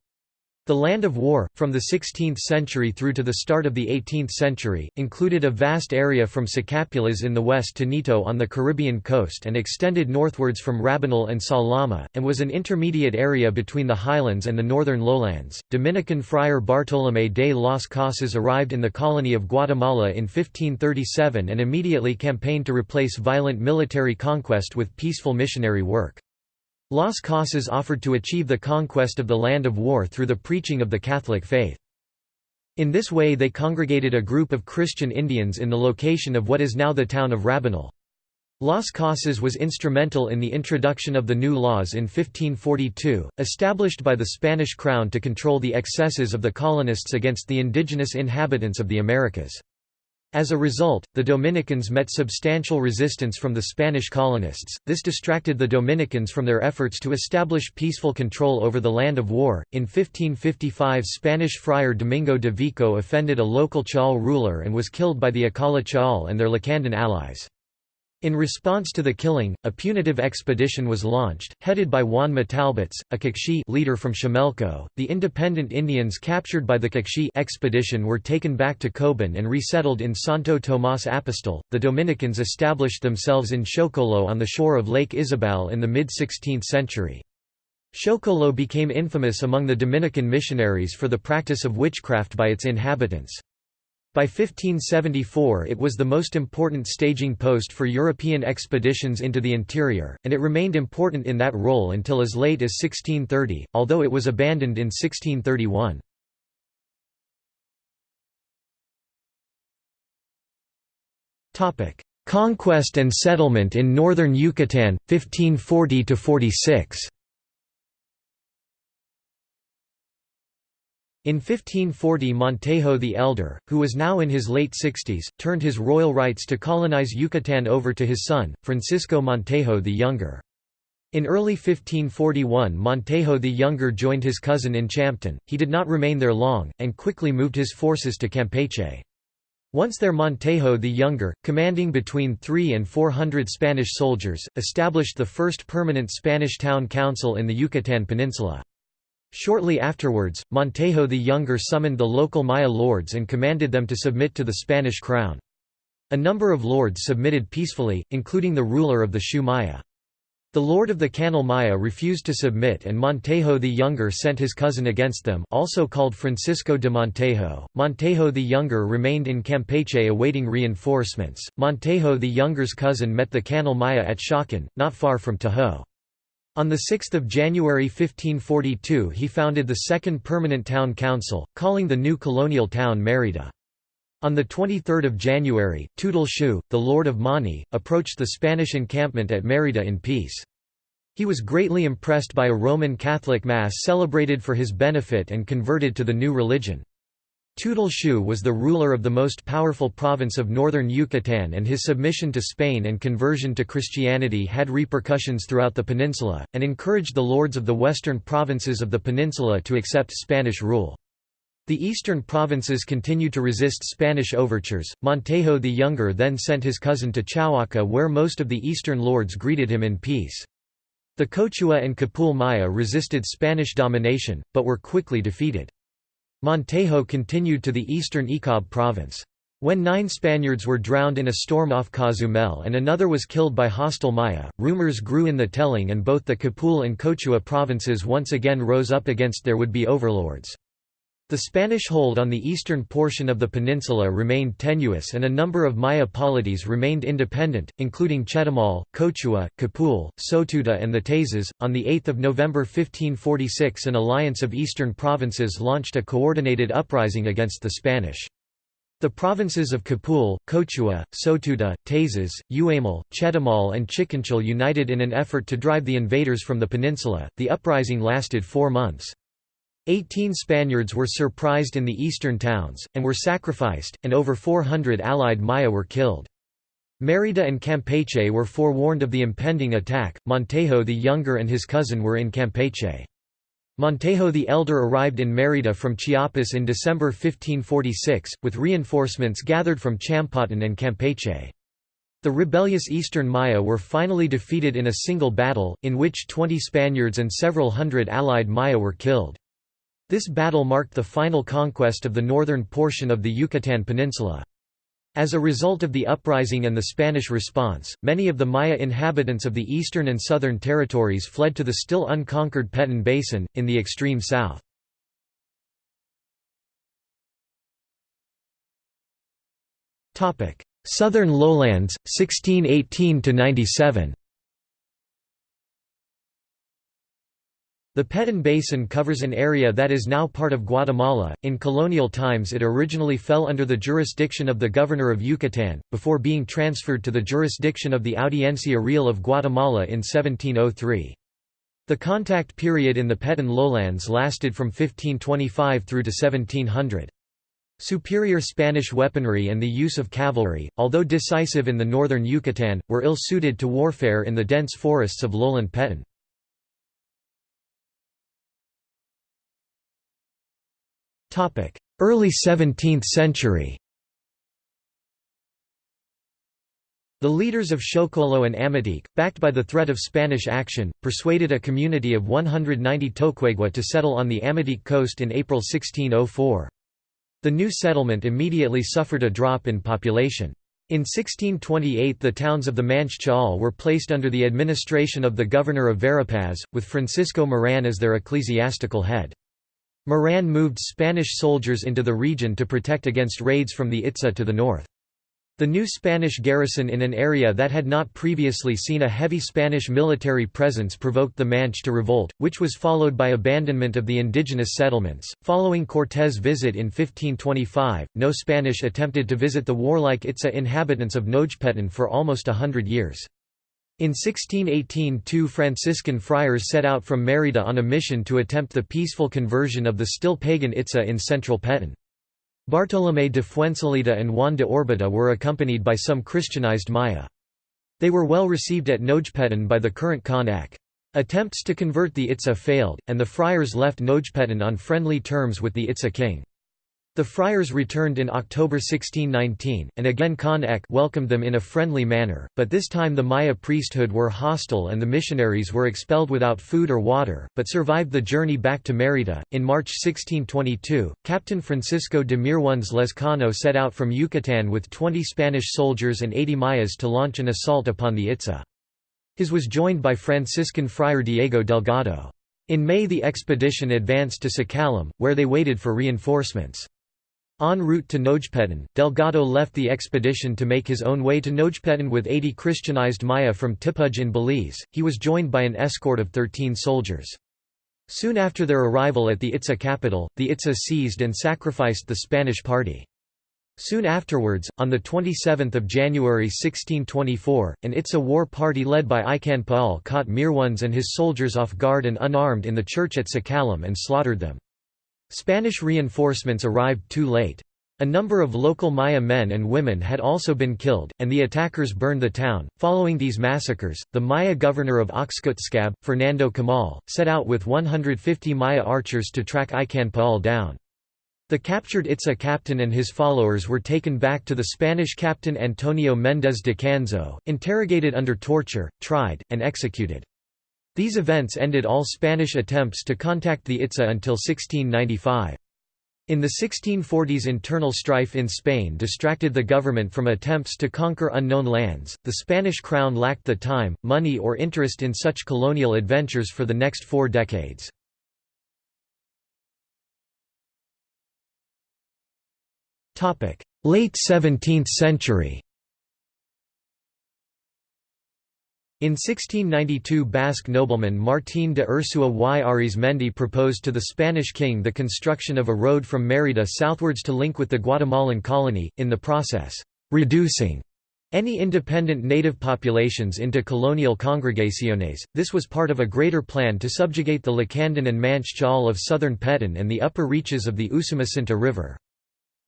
The Land of War, from the 16th century through to the start of the 18th century, included a vast area from Sacapulas in the west to Nito on the Caribbean coast and extended northwards from Rabinal and Salama, and was an intermediate area between the highlands and the northern lowlands. Dominican friar Bartolomé de las Casas arrived in the colony of Guatemala in 1537 and immediately campaigned to replace violent military conquest with peaceful missionary work. Las Casas offered to achieve the conquest of the land of war through the preaching of the Catholic faith. In this way they congregated a group of Christian Indians in the location of what is now the town of Rabinal. Las Casas was instrumental in the introduction of the new laws in 1542, established by the Spanish crown to control the excesses of the colonists against the indigenous inhabitants of the Americas. As a result, the Dominicans met substantial resistance from the Spanish colonists. This distracted the Dominicans from their efforts to establish peaceful control over the land of war. In 1555, Spanish friar Domingo de Vico offended a local Ch'ol ruler and was killed by the Acala Ch'ol and their Lacandon allies. In response to the killing, a punitive expedition was launched, headed by Juan Matalbats, a Kaqchi leader from Chamelco. The independent Indians captured by the Kaqchi expedition were taken back to Coban and resettled in Santo Tomás Apostol. The Dominicans established themselves in Xocolo on the shore of Lake Izabal in the mid-16th century. Xocolo became infamous among the Dominican missionaries for the practice of witchcraft by its inhabitants. By 1574 it was the most important staging post for European expeditions into the interior, and it remained important in that role until as late as 1630, although it was abandoned in 1631. Conquest and settlement in northern Yucatan, 1540–46 In 1540 Montejo the Elder, who was now in his late sixties, turned his royal rights to colonize Yucatan over to his son, Francisco Montejo the Younger. In early 1541 Montejo the Younger joined his cousin in Champotón, he did not remain there long, and quickly moved his forces to Campeche. Once there Montejo the Younger, commanding between three and four hundred Spanish soldiers, established the first permanent Spanish town council in the Yucatan Peninsula. Shortly afterwards, Montejo the Younger summoned the local Maya lords and commanded them to submit to the Spanish crown. A number of lords submitted peacefully, including the ruler of the Xiu Maya. The lord of the Canul Maya refused to submit and Montejo the Younger sent his cousin against them also called Francisco de Montejo. Montejo the Younger remained in Campeche awaiting reinforcements. Montejo the Younger's cousin met the Canul Maya at Xocan, not far from Tahoe. On 6 January 1542 he founded the second permanent town council, calling the new colonial town Mérida. On 23 January, Tutul Xiu, the lord of Mani, approached the Spanish encampment at Mérida in peace. He was greatly impressed by a Roman Catholic Mass celebrated for his benefit and converted to the new religion. Tutul Xiu was the ruler of the most powerful province of northern Yucatan and his submission to Spain and conversion to Christianity had repercussions throughout the peninsula, and encouraged the lords of the western provinces of the peninsula to accept Spanish rule. The eastern provinces continued to resist Spanish overtures. Montejo the Younger then sent his cousin to Chauaca where most of the eastern lords greeted him in peace. The Cochuah and Cupul Maya resisted Spanish domination, but were quickly defeated. Montejo continued to the eastern Ekab province. When nine Spaniards were drowned in a storm off Cozumel and another was killed by hostile Maya, rumors grew in the telling and both the Cupul and Cochuah provinces once again rose up against their would-be overlords. The Spanish hold on the eastern portion of the peninsula remained tenuous and a number of Maya polities remained independent, including Chetumal, Cochuah, Cupul, Sotuta and the Tayzas. On 8 November 1546 an alliance of eastern provinces launched a coordinated uprising against the Spanish. The provinces of Cupul, Cochuah, Sotuta, Tayzas, Uamal, Chetumal and Chiquinchal united in an effort to drive the invaders from the peninsula. The uprising lasted four months. Eighteen Spaniards were surprised in the eastern towns, and were sacrificed, and over 400 allied Maya were killed. Mérida and Campeche were forewarned of the impending attack, Montejo the Younger and his cousin were in Campeche. Montejo the Elder arrived in Mérida from Chiapas in December 1546, with reinforcements gathered from Champotón and Campeche. The rebellious Eastern Maya were finally defeated in a single battle, in which 20 Spaniards and several hundred allied Maya were killed. This battle marked the final conquest of the northern portion of the Yucatan Peninsula. As a result of the uprising and the Spanish response, many of the Maya inhabitants of the eastern and southern territories fled to the still unconquered Petén Basin, in the extreme south. Southern lowlands, 1618–97 The Petén Basin covers an area that is now part of Guatemala. In colonial times, it originally fell under the jurisdiction of the governor of Yucatan, before being transferred to the jurisdiction of the Audiencia Real of Guatemala in 1703. The contact period in the Petén lowlands lasted from 1525 through to 1700. Superior Spanish weaponry and the use of cavalry, although decisive in the northern Yucatan, were ill-suited to warfare in the dense forests of lowland Petén. Early 17th century The leaders of Xocolo and Amatique, backed by the threat of Spanish action, persuaded a community of 190 Toquegua to settle on the Amatique coast in April 1604. The new settlement immediately suffered a drop in population. In 1628 the towns of the Manche Ch'ol were placed under the administration of the governor of Verapaz, with Francisco Moran as their ecclesiastical head. Moran moved Spanish soldiers into the region to protect against raids from the Itza to the north. The new Spanish garrison in an area that had not previously seen a heavy Spanish military presence provoked the Manche to revolt, which was followed by abandonment of the indigenous settlements. Following Cortés' visit in 1525, no Spanish attempted to visit the warlike Itza inhabitants of Nojpetén for almost a hundred years. In 1618 two Franciscan friars set out from Mérida on a mission to attempt the peaceful conversion of the still pagan Itza in central Petén. Bartolomé de Fuensalida and Juan de Orbita were accompanied by some Christianized Maya. They were well received at Nojpetén by the current Kan Ek'. Attempts to convert the Itza failed, and the friars left Nojpetén on friendly terms with the Itza king. The friars returned in October 1619, and again Kan Ek' welcomed them in a friendly manner, but this time the Maya priesthood were hostile and the missionaries were expelled without food or water, but survived the journey back to Mérida. In March 1622, Captain Francisco de Mirones Lezcano set out from Yucatan with 20 Spanish soldiers and 80 Mayas to launch an assault upon the Itza. His was joined by Franciscan friar Diego Delgado. In May the expedition advanced to Sacalum, where they waited for reinforcements. En route to Nojpetén, Delgado left the expedition to make his own way to Nojpetén with 80 Christianized Maya from Tipuj in Belize. He was joined by an escort of 13 soldiers. Soon after their arrival at the Itza capital, the Itza seized and sacrificed the Spanish party. Soon afterwards, on 27 January 1624, an Itza war party led by Ikan Paul caught Mirones and his soldiers off guard and unarmed in the church at Sacalum and slaughtered them. Spanish reinforcements arrived too late. A number of local Maya men and women had also been killed, and the attackers burned the town. Following these massacres, the Maya governor of Oxkutzcab, Fernando Camal, set out with 150 Maya archers to track Ikan Paul down. The captured Itza captain and his followers were taken back to the Spanish captain Antonio Méndez de Canzo, interrogated under torture, tried, and executed. These events ended all Spanish attempts to contact the Itza until 1695. In the 1640s internal strife in Spain distracted the government from attempts to conquer unknown lands. The Spanish crown lacked the time, money or interest in such colonial adventures for the next four decades. Late 17th century In 1692 Basque nobleman Martín de Ursua y Arizmendi proposed to the Spanish king the construction of a road from Mérida southwards to link with the Guatemalan colony, in the process, "...reducing." Any independent native populations into colonial congregaciones, this was part of a greater plan to subjugate the Lacandon and Manche Ch'ol of southern Petén and the upper reaches of the Usumacinta River.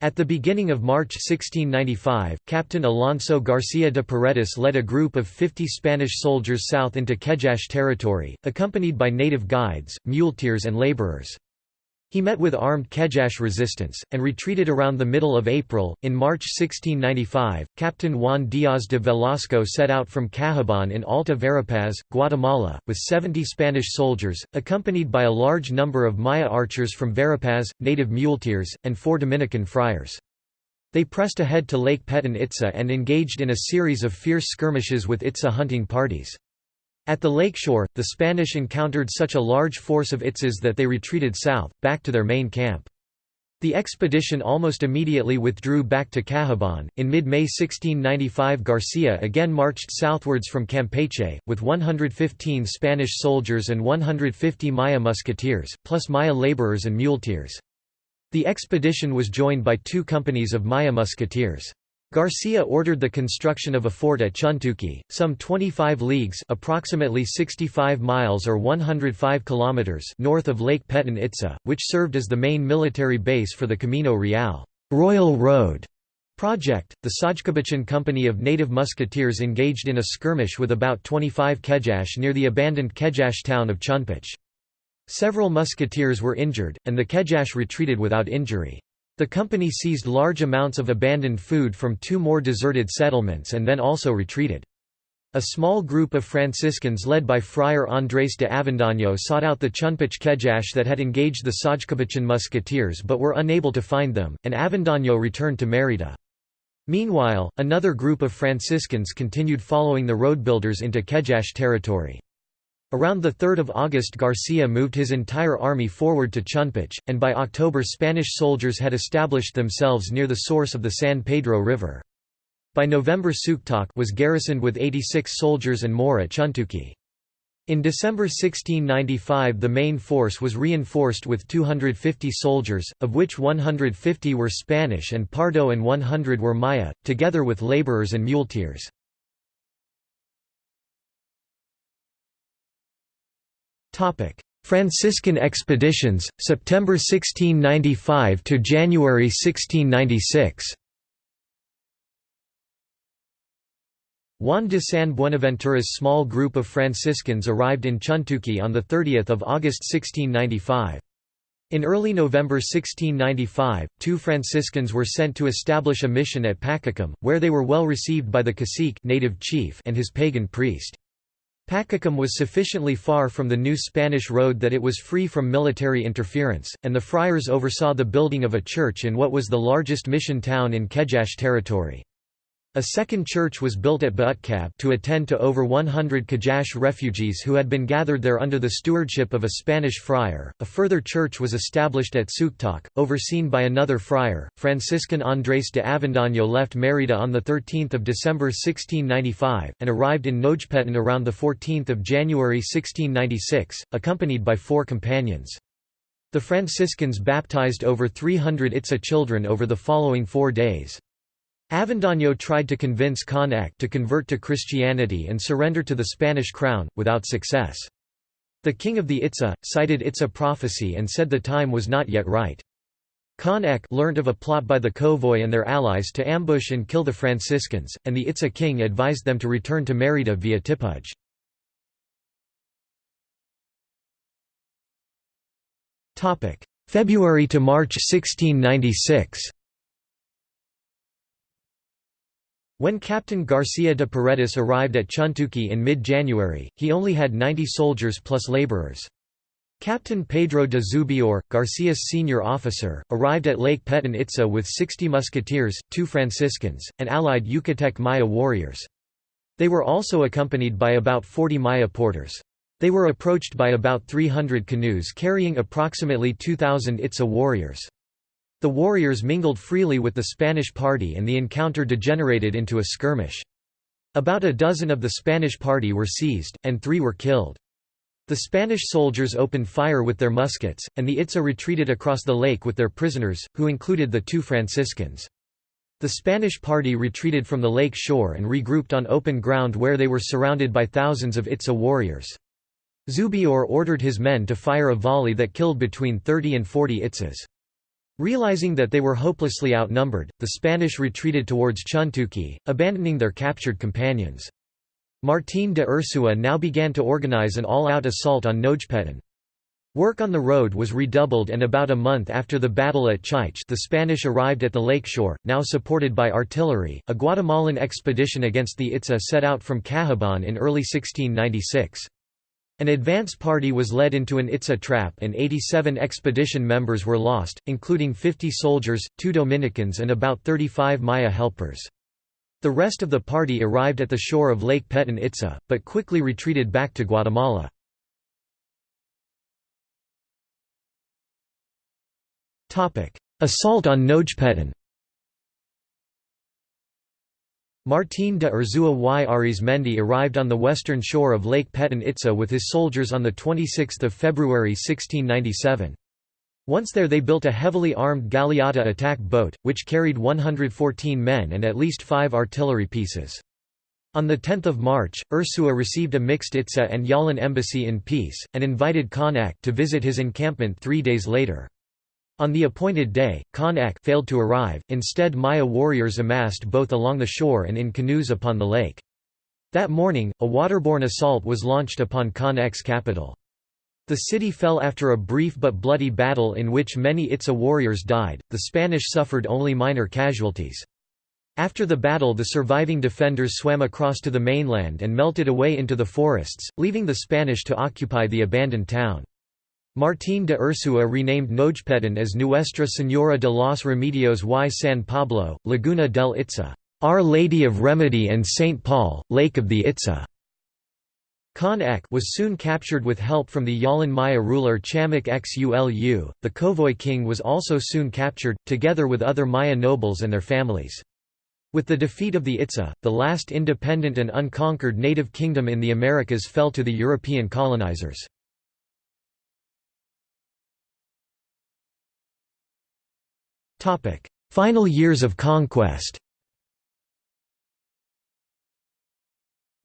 At the beginning of March 1695, Captain Alonso García de Paredes led a group of 50 Spanish soldiers south into Kejache territory, accompanied by native guides, muleteers and laborers. He met with armed Kejache resistance, and retreated around the middle of April. In March 1695, Captain Juan Díaz de Velasco set out from Cahabón in Alta Verapaz, Guatemala, with 70 Spanish soldiers, accompanied by a large number of Maya archers from Verapaz, native muleteers, and four Dominican friars. They pressed ahead to Lake Petén Itzá and engaged in a series of fierce skirmishes with Itza hunting parties. At the lakeshore, the Spanish encountered such a large force of Itzas that they retreated south, back to their main camp. The expedition almost immediately withdrew back to Cahabón. In mid May 1695, Garcia again marched southwards from Campeche, with 115 Spanish soldiers and 150 Maya musketeers, plus Maya laborers and muleteers. The expedition was joined by two companies of Maya musketeers. Garcia ordered the construction of a fort at Chuntuki, some 25 leagues approximately 65 miles or 105 kilometers north of Lake Petén Itzá, which served as the main military base for the Camino Real Royal Road project. The Sajkabachan company of native musketeers engaged in a skirmish with about 25 Kejache near the abandoned Kejache town of Chunpach. Several musketeers were injured, and the Kejache retreated without injury. The company seized large amounts of abandoned food from two more deserted settlements and then also retreated. A small group of Franciscans led by Friar Andrés de Avendaño sought out the Chunpach Kejache that had engaged the Sajkabachan musketeers but were unable to find them, and Avendaño returned to Mérida. Meanwhile, another group of Franciscans continued following the road builders into Kejache territory. Around 3 August Garcia moved his entire army forward to Chunpach, and by October Spanish soldiers had established themselves near the source of the San Pedro River. By November Suktok was garrisoned with 86 soldiers and more at Chuntuki. In December 1695 the main force was reinforced with 250 soldiers, of which 150 were Spanish and Pardo and 100 were Maya, together with laborers and muleteers. Franciscan expeditions, September 1695 to January 1696. Juan de San Buenaventura's small group of Franciscans arrived in Chuntuki on 30 August 1695. In early November 1695, two Franciscans were sent to establish a mission at Pacacum, where they were well received by the cacique native chief and his pagan priest. Pacacum was sufficiently far from the new Spanish road that it was free from military interference, and the friars oversaw the building of a church in what was the largest mission town in Kejache territory. A second church was built at Baatkab to attend to over 100 Kejache refugees who had been gathered there under the stewardship of a Spanish friar. A further church was established at Suktok, overseen by another friar. Franciscan Andrés de Avendaño left Mérida on 13 December 1695, and arrived in Nojpetan around 14 January 1696, accompanied by four companions. The Franciscans baptized over 300 Itza children over the following four days. Avendaño tried to convince Kan Ek' to convert to Christianity and surrender to the Spanish crown, without success. The king of the Itza, cited Itza prophecy and said the time was not yet right. Kan Ek' learnt of a plot by the Kowoj and their allies to ambush and kill the Franciscans, and the Itza king advised them to return to Mérida via Tipuj. February to March 1696 When Captain Garcia de Paredes arrived at Chuntuki in mid-January, he only had 90 soldiers plus laborers. Captain Pedro de Zubiaur, Garcia's senior officer, arrived at Lake Petén Itzá with 60 musketeers, two Franciscans, and allied Yucatec Maya warriors. They were also accompanied by about 40 Maya porters. They were approached by about 300 canoes carrying approximately 2,000 Itza warriors. The warriors mingled freely with the Spanish party and the encounter degenerated into a skirmish. About a dozen of the Spanish party were seized, and three were killed. The Spanish soldiers opened fire with their muskets, and the Itza retreated across the lake with their prisoners, who included the two Franciscans. The Spanish party retreated from the lake shore and regrouped on open ground where they were surrounded by thousands of Itza warriors. Zubiaur ordered his men to fire a volley that killed between 30 and 40 Itzas. Realizing that they were hopelessly outnumbered, the Spanish retreated towards Chuntuki, abandoning their captured companions. Martín de Ursúa now began to organize an all-out assault on Nojpetan. Work on the road was redoubled and about a month after the battle at Chich the Spanish arrived at the lake shore, now supported by artillery. A Guatemalan expedition against the Itza set out from Cahabón in early 1696. An advance party was led into an Itza trap and 87 expedition members were lost, including 50 soldiers, two Dominicans and about 35 Maya helpers. The rest of the party arrived at the shore of Lake Petén Itza, but quickly retreated back to Guatemala. Assault on Nojpetan Martín de Ursúa y Arizmendi arrived on the western shore of Lake Petén Itza with his soldiers on 26 February 1697. Once there they built a heavily armed galeota attack boat, which carried 114 men and at least five artillery pieces. On 10 March, Ursúa received a mixed Itza and Yalán embassy in peace, and invited Kan Ek' to visit his encampment three days later. On the appointed day, Kan Ek' failed to arrive, instead Maya warriors amassed both along the shore and in canoes upon the lake. That morning, a waterborne assault was launched upon Khan Ek's capital. The city fell after a brief but bloody battle in which many Itza warriors died, the Spanish suffered only minor casualties. After the battle the surviving defenders swam across to the mainland and melted away into the forests, leaving the Spanish to occupy the abandoned town. Martín de Ursúa renamed Nojpetan as Nuestra Señora de los Remedios y San Pablo, Laguna del Itza, Our Lady of Remedy and St. Paul, Lake of the Itza. Kan Ek' was soon captured with help from the Yalán Maya ruler Chamak Xulu. The Kowoj king was also soon captured, together with other Maya nobles and their families. With the defeat of the Itza, the last independent and unconquered native kingdom in the Americas fell to the European colonizers. Final years of conquest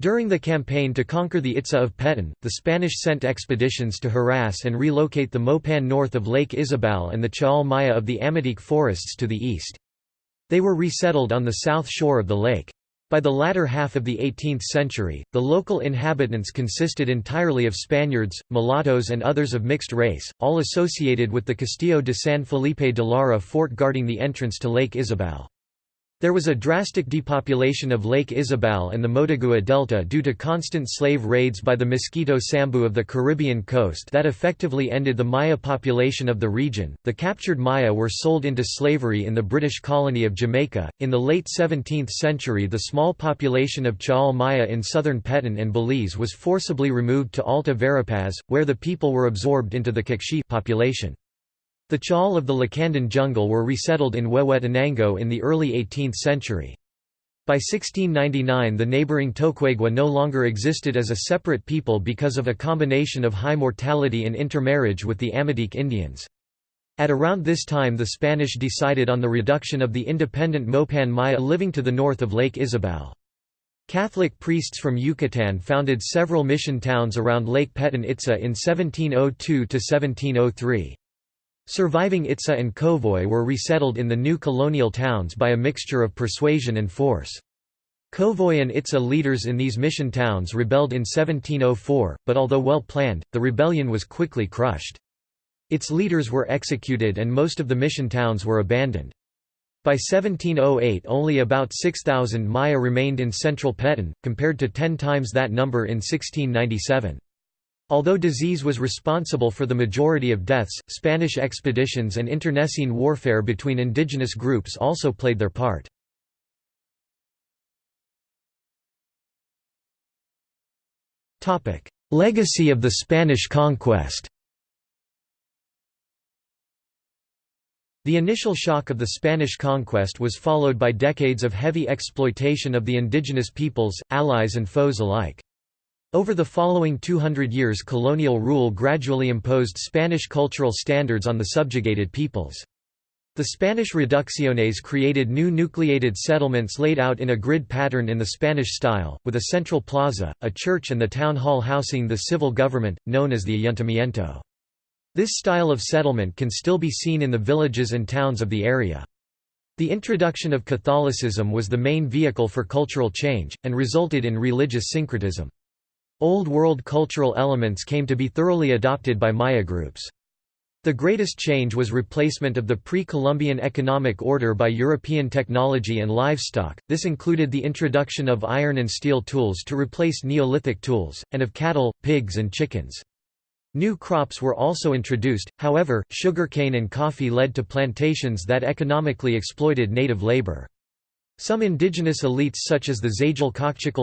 During the campaign to conquer the Itza of Petén, the Spanish sent expeditions to harass and relocate the Mopan north of Lake Izabal and the Chaal Maya of the Amatique forests to the east. They were resettled on the south shore of the lake. By the latter half of the 18th century, the local inhabitants consisted entirely of Spaniards, mulattoes and others of mixed race, all associated with the Castillo de San Felipe de Lara fort guarding the entrance to Lake Izabal. There was a drastic depopulation of Lake Izabal and the Motagua Delta due to constant slave raids by the Mosquito Sambu of the Caribbean coast that effectively ended the Maya population of the region. The captured Maya were sold into slavery in the British colony of Jamaica. In the late 17th century, the small population of Chaal Maya in southern Petén and Belize was forcibly removed to Alta Verapaz, where the people were absorbed into the Kekchi population. The Chaal of the Lacandon jungle were resettled in Huehuetenango in the early 18th century. By 1699 the neighboring Toquegua no longer existed as a separate people because of a combination of high mortality and intermarriage with the Amatique Indians. At around this time the Spanish decided on the reduction of the independent Mopan Maya living to the north of Lake Izabal. Catholic priests from Yucatan founded several mission towns around Lake Petén Itza in 1702–1703. Surviving Itza and Kowoj were resettled in the new colonial towns by a mixture of persuasion and force. Kowoj and Itza leaders in these mission towns rebelled in 1704, but although well planned, the rebellion was quickly crushed. Its leaders were executed and most of the mission towns were abandoned. By 1708 only about 6,000 Maya remained in central Petén, compared to ten times that number in 1697. Although disease was responsible for the majority of deaths, Spanish expeditions and internecine warfare between indigenous groups also played their part. Legacy of the Spanish conquest The initial shock of the Spanish conquest was followed by decades of heavy exploitation of the indigenous peoples, allies and foes alike. Over the following 200 years colonial rule gradually imposed Spanish cultural standards on the subjugated peoples. The Spanish reducciones created new nucleated settlements laid out in a grid pattern in the Spanish style, with a central plaza, a church and the town hall housing the civil government, known as the ayuntamiento. This style of settlement can still be seen in the villages and towns of the area. The introduction of Catholicism was the main vehicle for cultural change, and resulted in religious syncretism. Old World cultural elements came to be thoroughly adopted by Maya groups. The greatest change was replacement of the pre-Columbian economic order by European technology and livestock, this included the introduction of iron and steel tools to replace Neolithic tools, and of cattle, pigs and chickens. New crops were also introduced, however, sugarcane and coffee led to plantations that economically exploited native labor. Some indigenous elites such as the Zagel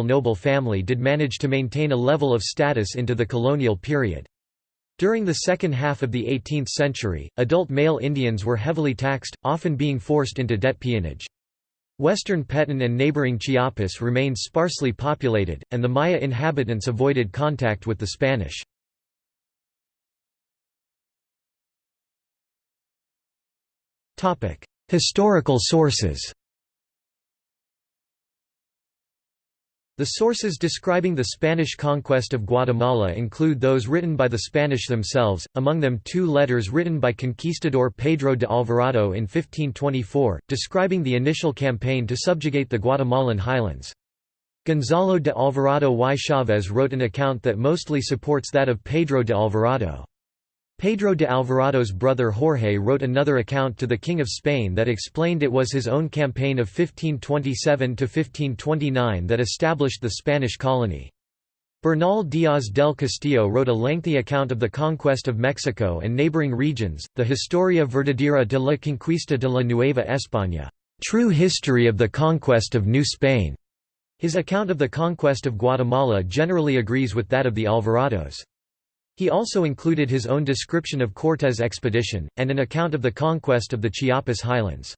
noble family did manage to maintain a level of status into the colonial period. During the second half of the 18th century, adult male Indians were heavily taxed, often being forced into debt peonage. Western Petén and neighboring Chiapas remained sparsely populated, and the Maya inhabitants avoided contact with the Spanish. Historical sources The sources describing the Spanish conquest of Guatemala include those written by the Spanish themselves, among them two letters written by conquistador Pedro de Alvarado in 1524, describing the initial campaign to subjugate the Guatemalan highlands. Gonzalo de Alvarado y Chávez wrote an account that mostly supports that of Pedro de Alvarado. Pedro de Alvarado's brother Jorge wrote another account to the King of Spain that explained it was his own campaign of 1527–1529 that established the Spanish colony. Bernal Díaz del Castillo wrote a lengthy account of the conquest of Mexico and neighboring regions, the Historia Verdadera de la Conquista de la Nueva España, True History of the Conquest of New Spain. His account of the conquest of Guatemala generally agrees with that of the Alvarados. He also included his own description of Cortés' expedition, and an account of the conquest of the Chiapas highlands.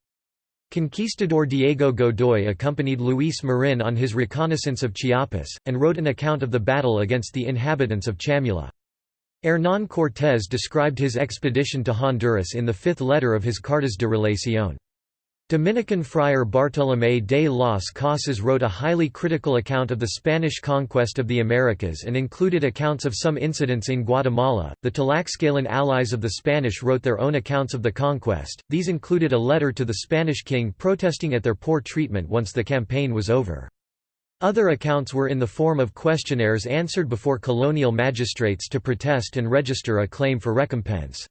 Conquistador Diego Godoy accompanied Luis Marin on his reconnaissance of Chiapas, and wrote an account of the battle against the inhabitants of Chamula. Hernán Cortés described his expedition to Honduras in the fifth letter of his Cartas de Relación. Dominican friar Bartolomé de las Casas wrote a highly critical account of the Spanish conquest of the Americas and included accounts of some incidents in Guatemala. The Tlaxcalan allies of the Spanish wrote their own accounts of the conquest, these included a letter to the Spanish king protesting at their poor treatment once the campaign was over. Other accounts were in the form of questionnaires answered before colonial magistrates to protest and register a claim for recompense.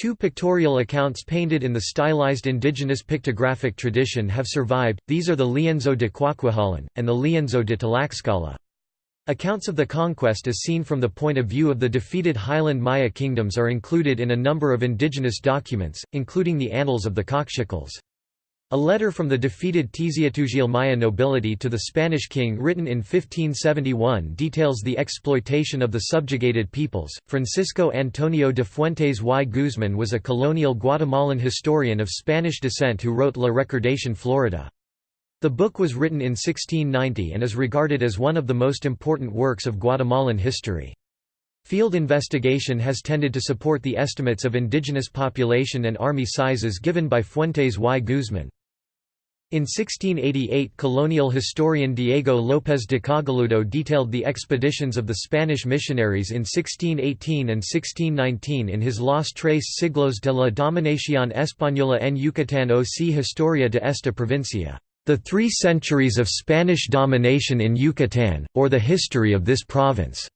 Two pictorial accounts painted in the stylized indigenous pictographic tradition have survived, these are the Lienzo de Cuacuahalan, and the Lienzo de Tlaxcala. Accounts of the conquest as seen from the point of view of the defeated highland Maya kingdoms are included in a number of indigenous documents, including the Annals of the Kaqchikels. A letter from the defeated Tz'utujil Maya nobility to the Spanish king written in 1571 details the exploitation of the subjugated peoples. Francisco Antonio de Fuentes y Guzmán was a colonial Guatemalan historian of Spanish descent who wrote La Recordación Florida. The book was written in 1690 and is regarded as one of the most important works of Guatemalan history. Field investigation has tended to support the estimates of indigenous population and army sizes given by Fuentes y Guzmán. In 1688 colonial historian Diego López de Cogolludo detailed the expeditions of the Spanish missionaries in 1618 and 1619 in his Los Tres Siglos de la Dominación Española en Yucatán o si Historia de esta provincia, The Three Centuries of Spanish Domination in Yucatán, or the History of this Province.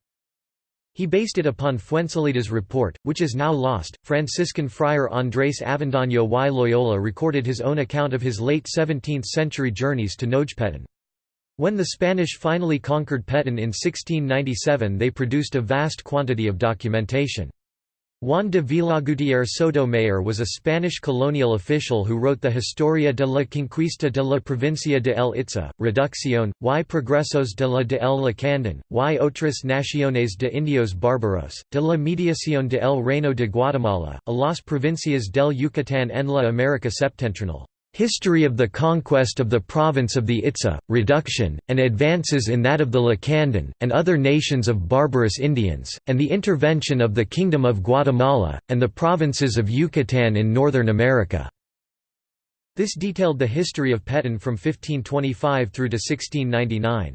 He based it upon Fuensalída's report, which is now lost. Franciscan friar Andrés Avendaño y Loyola recorded his own account of his late 17th century journeys to Nojpetén. When the Spanish finally conquered Petén in 1697 they produced a vast quantity of documentation. Juan de Villagutierre Sotomayor was a Spanish colonial official who wrote the Historia de la Conquista de la Provincia de El Itza, Reducción, y Progresos de la de El Lacandon, y otras naciones de indios bárbaros, de la mediación de El Reino de Guatemala, a las provincias del Yucatán en la América Septentrional. History of the Conquest of the Province of the Itza, Reduction, and Advances in that of the Lacandon, and other nations of barbarous Indians, and the Intervention of the Kingdom of Guatemala, and the provinces of Yucatán in Northern America. This detailed the history of Petén from 1525 through to 1699.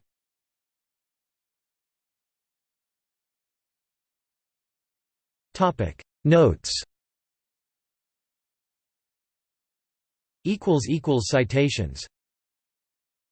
Notes Citations